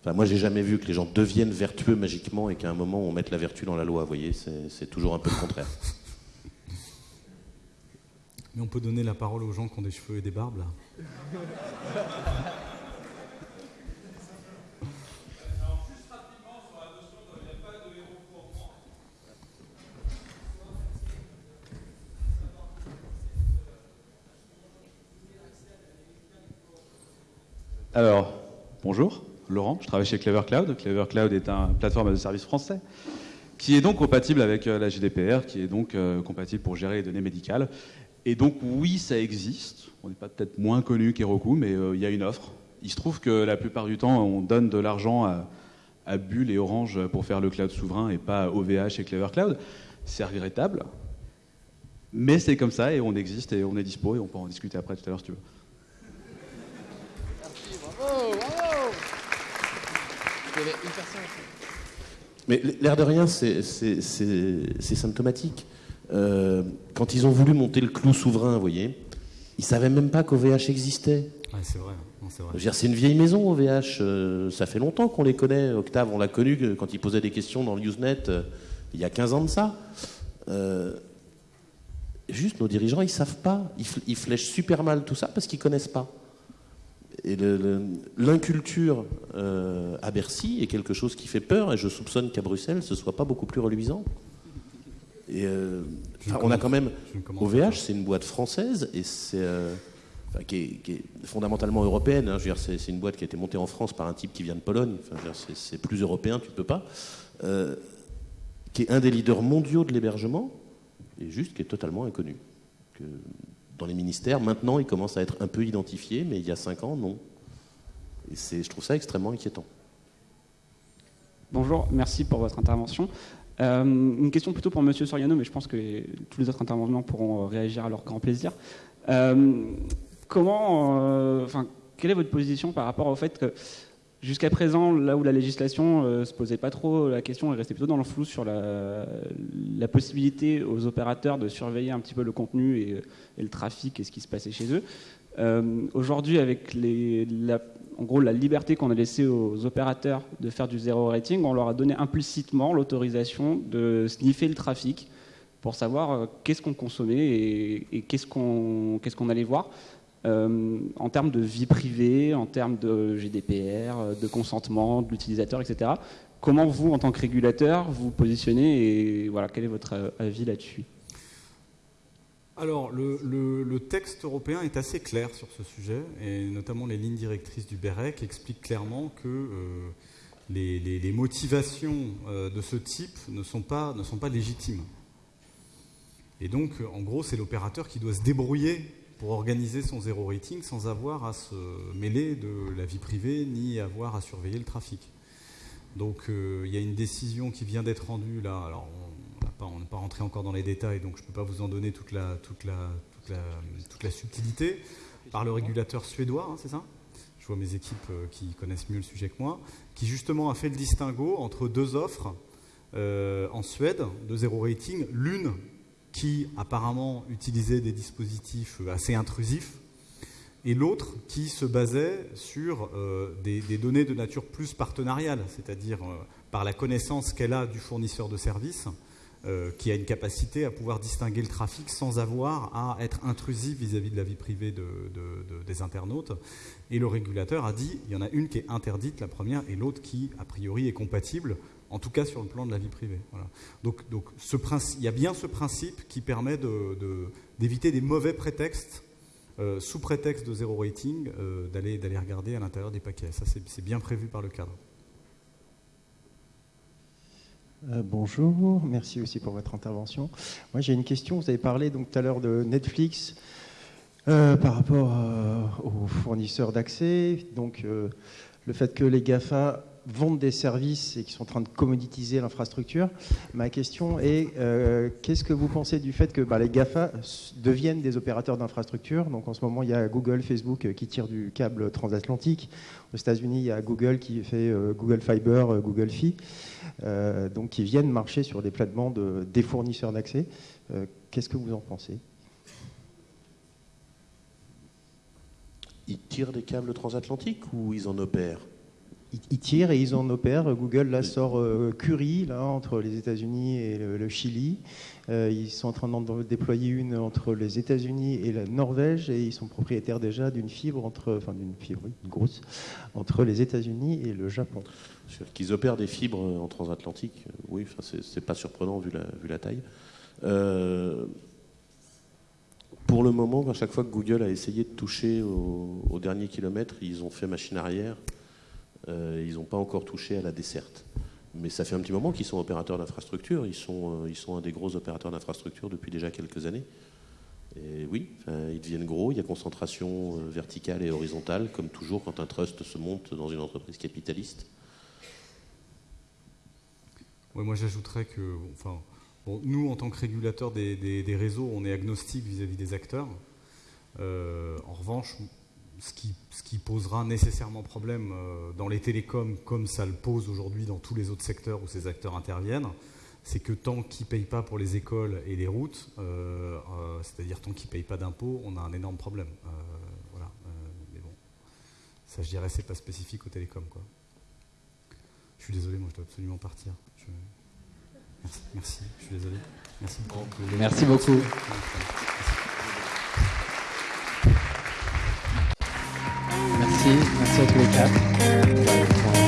Enfin, moi, j'ai jamais vu que les gens deviennent vertueux magiquement et qu'à un moment, on mette la vertu dans la loi. Vous voyez, c'est toujours un peu le contraire. Mais on peut donner la parole aux gens qui ont des cheveux et des barbes, là Alors, bonjour, Laurent, je travaille chez Clever Cloud. Clever Cloud est un plateforme de service français qui est donc compatible avec euh, la GDPR, qui est donc euh, compatible pour gérer les données médicales. Et donc oui, ça existe. On n'est pas peut-être moins connu qu'Heroku, mais euh, il y a une offre. Il se trouve que la plupart du temps, on donne de l'argent à, à Bull et Orange pour faire le cloud souverain et pas à OVH et Clever Cloud. C'est regrettable. Mais c'est comme ça et on existe et on est dispo et on peut en discuter après tout à l'heure si tu veux. Mais l'air de rien, c'est symptomatique. Euh, quand ils ont voulu monter le clou souverain, vous voyez, ils savaient même pas qu'OVH existait. c'est vrai. C'est une vieille maison, OVH. Euh, ça fait longtemps qu'on les connaît. Octave, on l'a connu quand il posait des questions dans le Usenet euh, il y a 15 ans de ça. juste, nos dirigeants, ils savent pas. Ils, ils flèchent super mal tout ça parce qu'ils connaissent pas. Et l'inculture euh, à Bercy est quelque chose qui fait peur, et je soupçonne qu'à Bruxelles, ce soit pas beaucoup plus reluisant. Et euh, on a quand même OVH, c'est une boîte française et c'est euh, qui, est, fondamentalement européenne. Hein. c'est une boîte qui a été montée en France par un type qui vient de Pologne. c'est plus européen, tu peux pas. qui est un des leaders mondiaux de l'hébergement et juste qui est totalement inconnu. Que, dans les ministères. Maintenant, il commence à être un peu identifié, mais il y a cinq ans, non. Et je trouve ça extrêmement inquiétant. Bonjour, merci pour votre intervention. Euh, une question plutôt pour Monsieur Soriano, mais je pense que tous les autres intervenants pourront réagir à leur grand plaisir. Euh, comment, euh, enfin, quelle est votre position par rapport au fait que Jusqu'à présent, là où la législation ne euh, se posait pas trop la question, elle restait plutôt dans le flou sur la, possibilité aux opérateurs de surveiller un petit peu le contenu et, le trafic et ce qui se passait chez eux. Euh, aujourd'hui, avec la, en gros la liberté qu'on a laissée aux opérateurs de faire du zéro rating, on leur a donné implicitement l'autorisation de sniffer le trafic pour savoir euh, qu'est-ce qu'on consommait et, qu'est-ce qu'on allait voir. Euh, en termes de vie privée, en termes de GDPR, euh, de consentement de l'utilisateur, etc. Comment vous, en tant que régulateur, vous positionnez et voilà, quel est votre euh, avis là-dessus? Alors, le, texte européen est assez clair sur ce sujet, et notamment les lignes directrices du BEREC expliquent clairement que les, motivations de ce type ne sont, pas, ne sont pas légitimes. Et donc, en gros, c'est l'opérateur qui doit se débrouiller pour organiser son zéro rating sans avoir à se mêler de la vie privée ni avoir à surveiller le trafic. Donc euh, il y a une décision qui vient d'être rendue là. Alors on n'est pas, rentré encore dans les détails, donc je ne peux pas vous en donner toute la, subtilité par le régulateur suédois, hein, c'est ça? Vois mes équipes qui connaissent mieux le sujet que moi, qui justement a fait le distinguo entre deux offres en Suède de zéro rating. L'une qui apparemment utilisait des dispositifs assez intrusifs, et l'autre qui se basait sur des, données de nature plus partenariale, c'est-à-dire par la connaissance qu'elle a du fournisseur de services, euh, qui a une capacité à pouvoir distinguer le trafic sans avoir à être intrusif vis-à-vis de la vie privée des internautes. Et le régulateur a dit, il y en a une qui est interdite, la première, et l'autre qui, a priori, est compatible, en tout cas sur le plan de la vie privée. Donc, il y a bien ce principe qui permet d'éviter des mauvais prétextes euh, sous prétexte de zéro rating, euh, d'aller regarder à l'intérieur des paquets. Ça, c'est bien prévu par le cadre. Euh, bonjour, merci aussi pour votre intervention. Moi j'ai une question, vous avez parlé donc tout à l'heure de Netflix par rapport aux fournisseurs d'accès, donc le fait que les GAFA vendent des services et qui sont en train de commoditiser l'infrastructure. Ma question est, qu'est-ce que vous pensez du fait que bah, les GAFA deviennent des opérateurs d'infrastructure? Donc en ce moment, il y a Google, Facebook qui tirent du câble transatlantique. Aux États-Unis, il y a Google qui fait Google Fiber, Google Fi. Euh, donc qui viennent marcher sur des plates-bandes des fournisseurs d'accès. Euh, qu'est-ce que vous en pensez? Ils tirent des câbles transatlantiques ou ils en opèrent? Ils tirent et ils en opèrent. Google là sort euh, Curie là entre les États-Unis et le, Chili. ils sont en train d'en déployer une entre les États-Unis et la Norvège et ils sont propriétaires déjà d'une fibre entre, enfin d'une fibre grosse entre les États-Unis et le Japon. Qu'ils opèrent des fibres en transatlantique, euh, oui, c'est pas surprenant vu la, taille. Euh, pour le moment, à chaque fois que Google a essayé de toucher au, dernier kilomètre, ils ont fait machine arrière. Euh, ils n'ont pas encore touché à la desserte. Mais ça fait un petit moment qu'ils sont opérateurs d'infrastructure. Ils sont, ils sont un des gros opérateurs d'infrastructure depuis déjà quelques années. Et oui, ils deviennent gros. Il y a concentration verticale et horizontale, comme toujours quand un trust se monte dans une entreprise capitaliste moi j'ajouterais que, enfin, nous en tant que régulateurs des, réseaux, on est agnostique vis-à-vis des acteurs. Euh, en revanche, ce qui, ce qui, posera nécessairement problème euh, dans les télécoms, comme ça le pose aujourd'hui dans tous les autres secteurs où ces acteurs interviennent, c'est que tant qu'ils ne payent pas pour les écoles et les routes, euh, c'est-à-dire tant qu'ils ne payent pas d'impôts, on a un énorme problème. voilà. mais bon, ça je dirais, c'est pas spécifique aux télécoms. Quoi. Je suis désolé, moi je dois absolument partir. Merci, je suis désolé. Merci beaucoup. Merci beaucoup. Merci, à tous les quatre.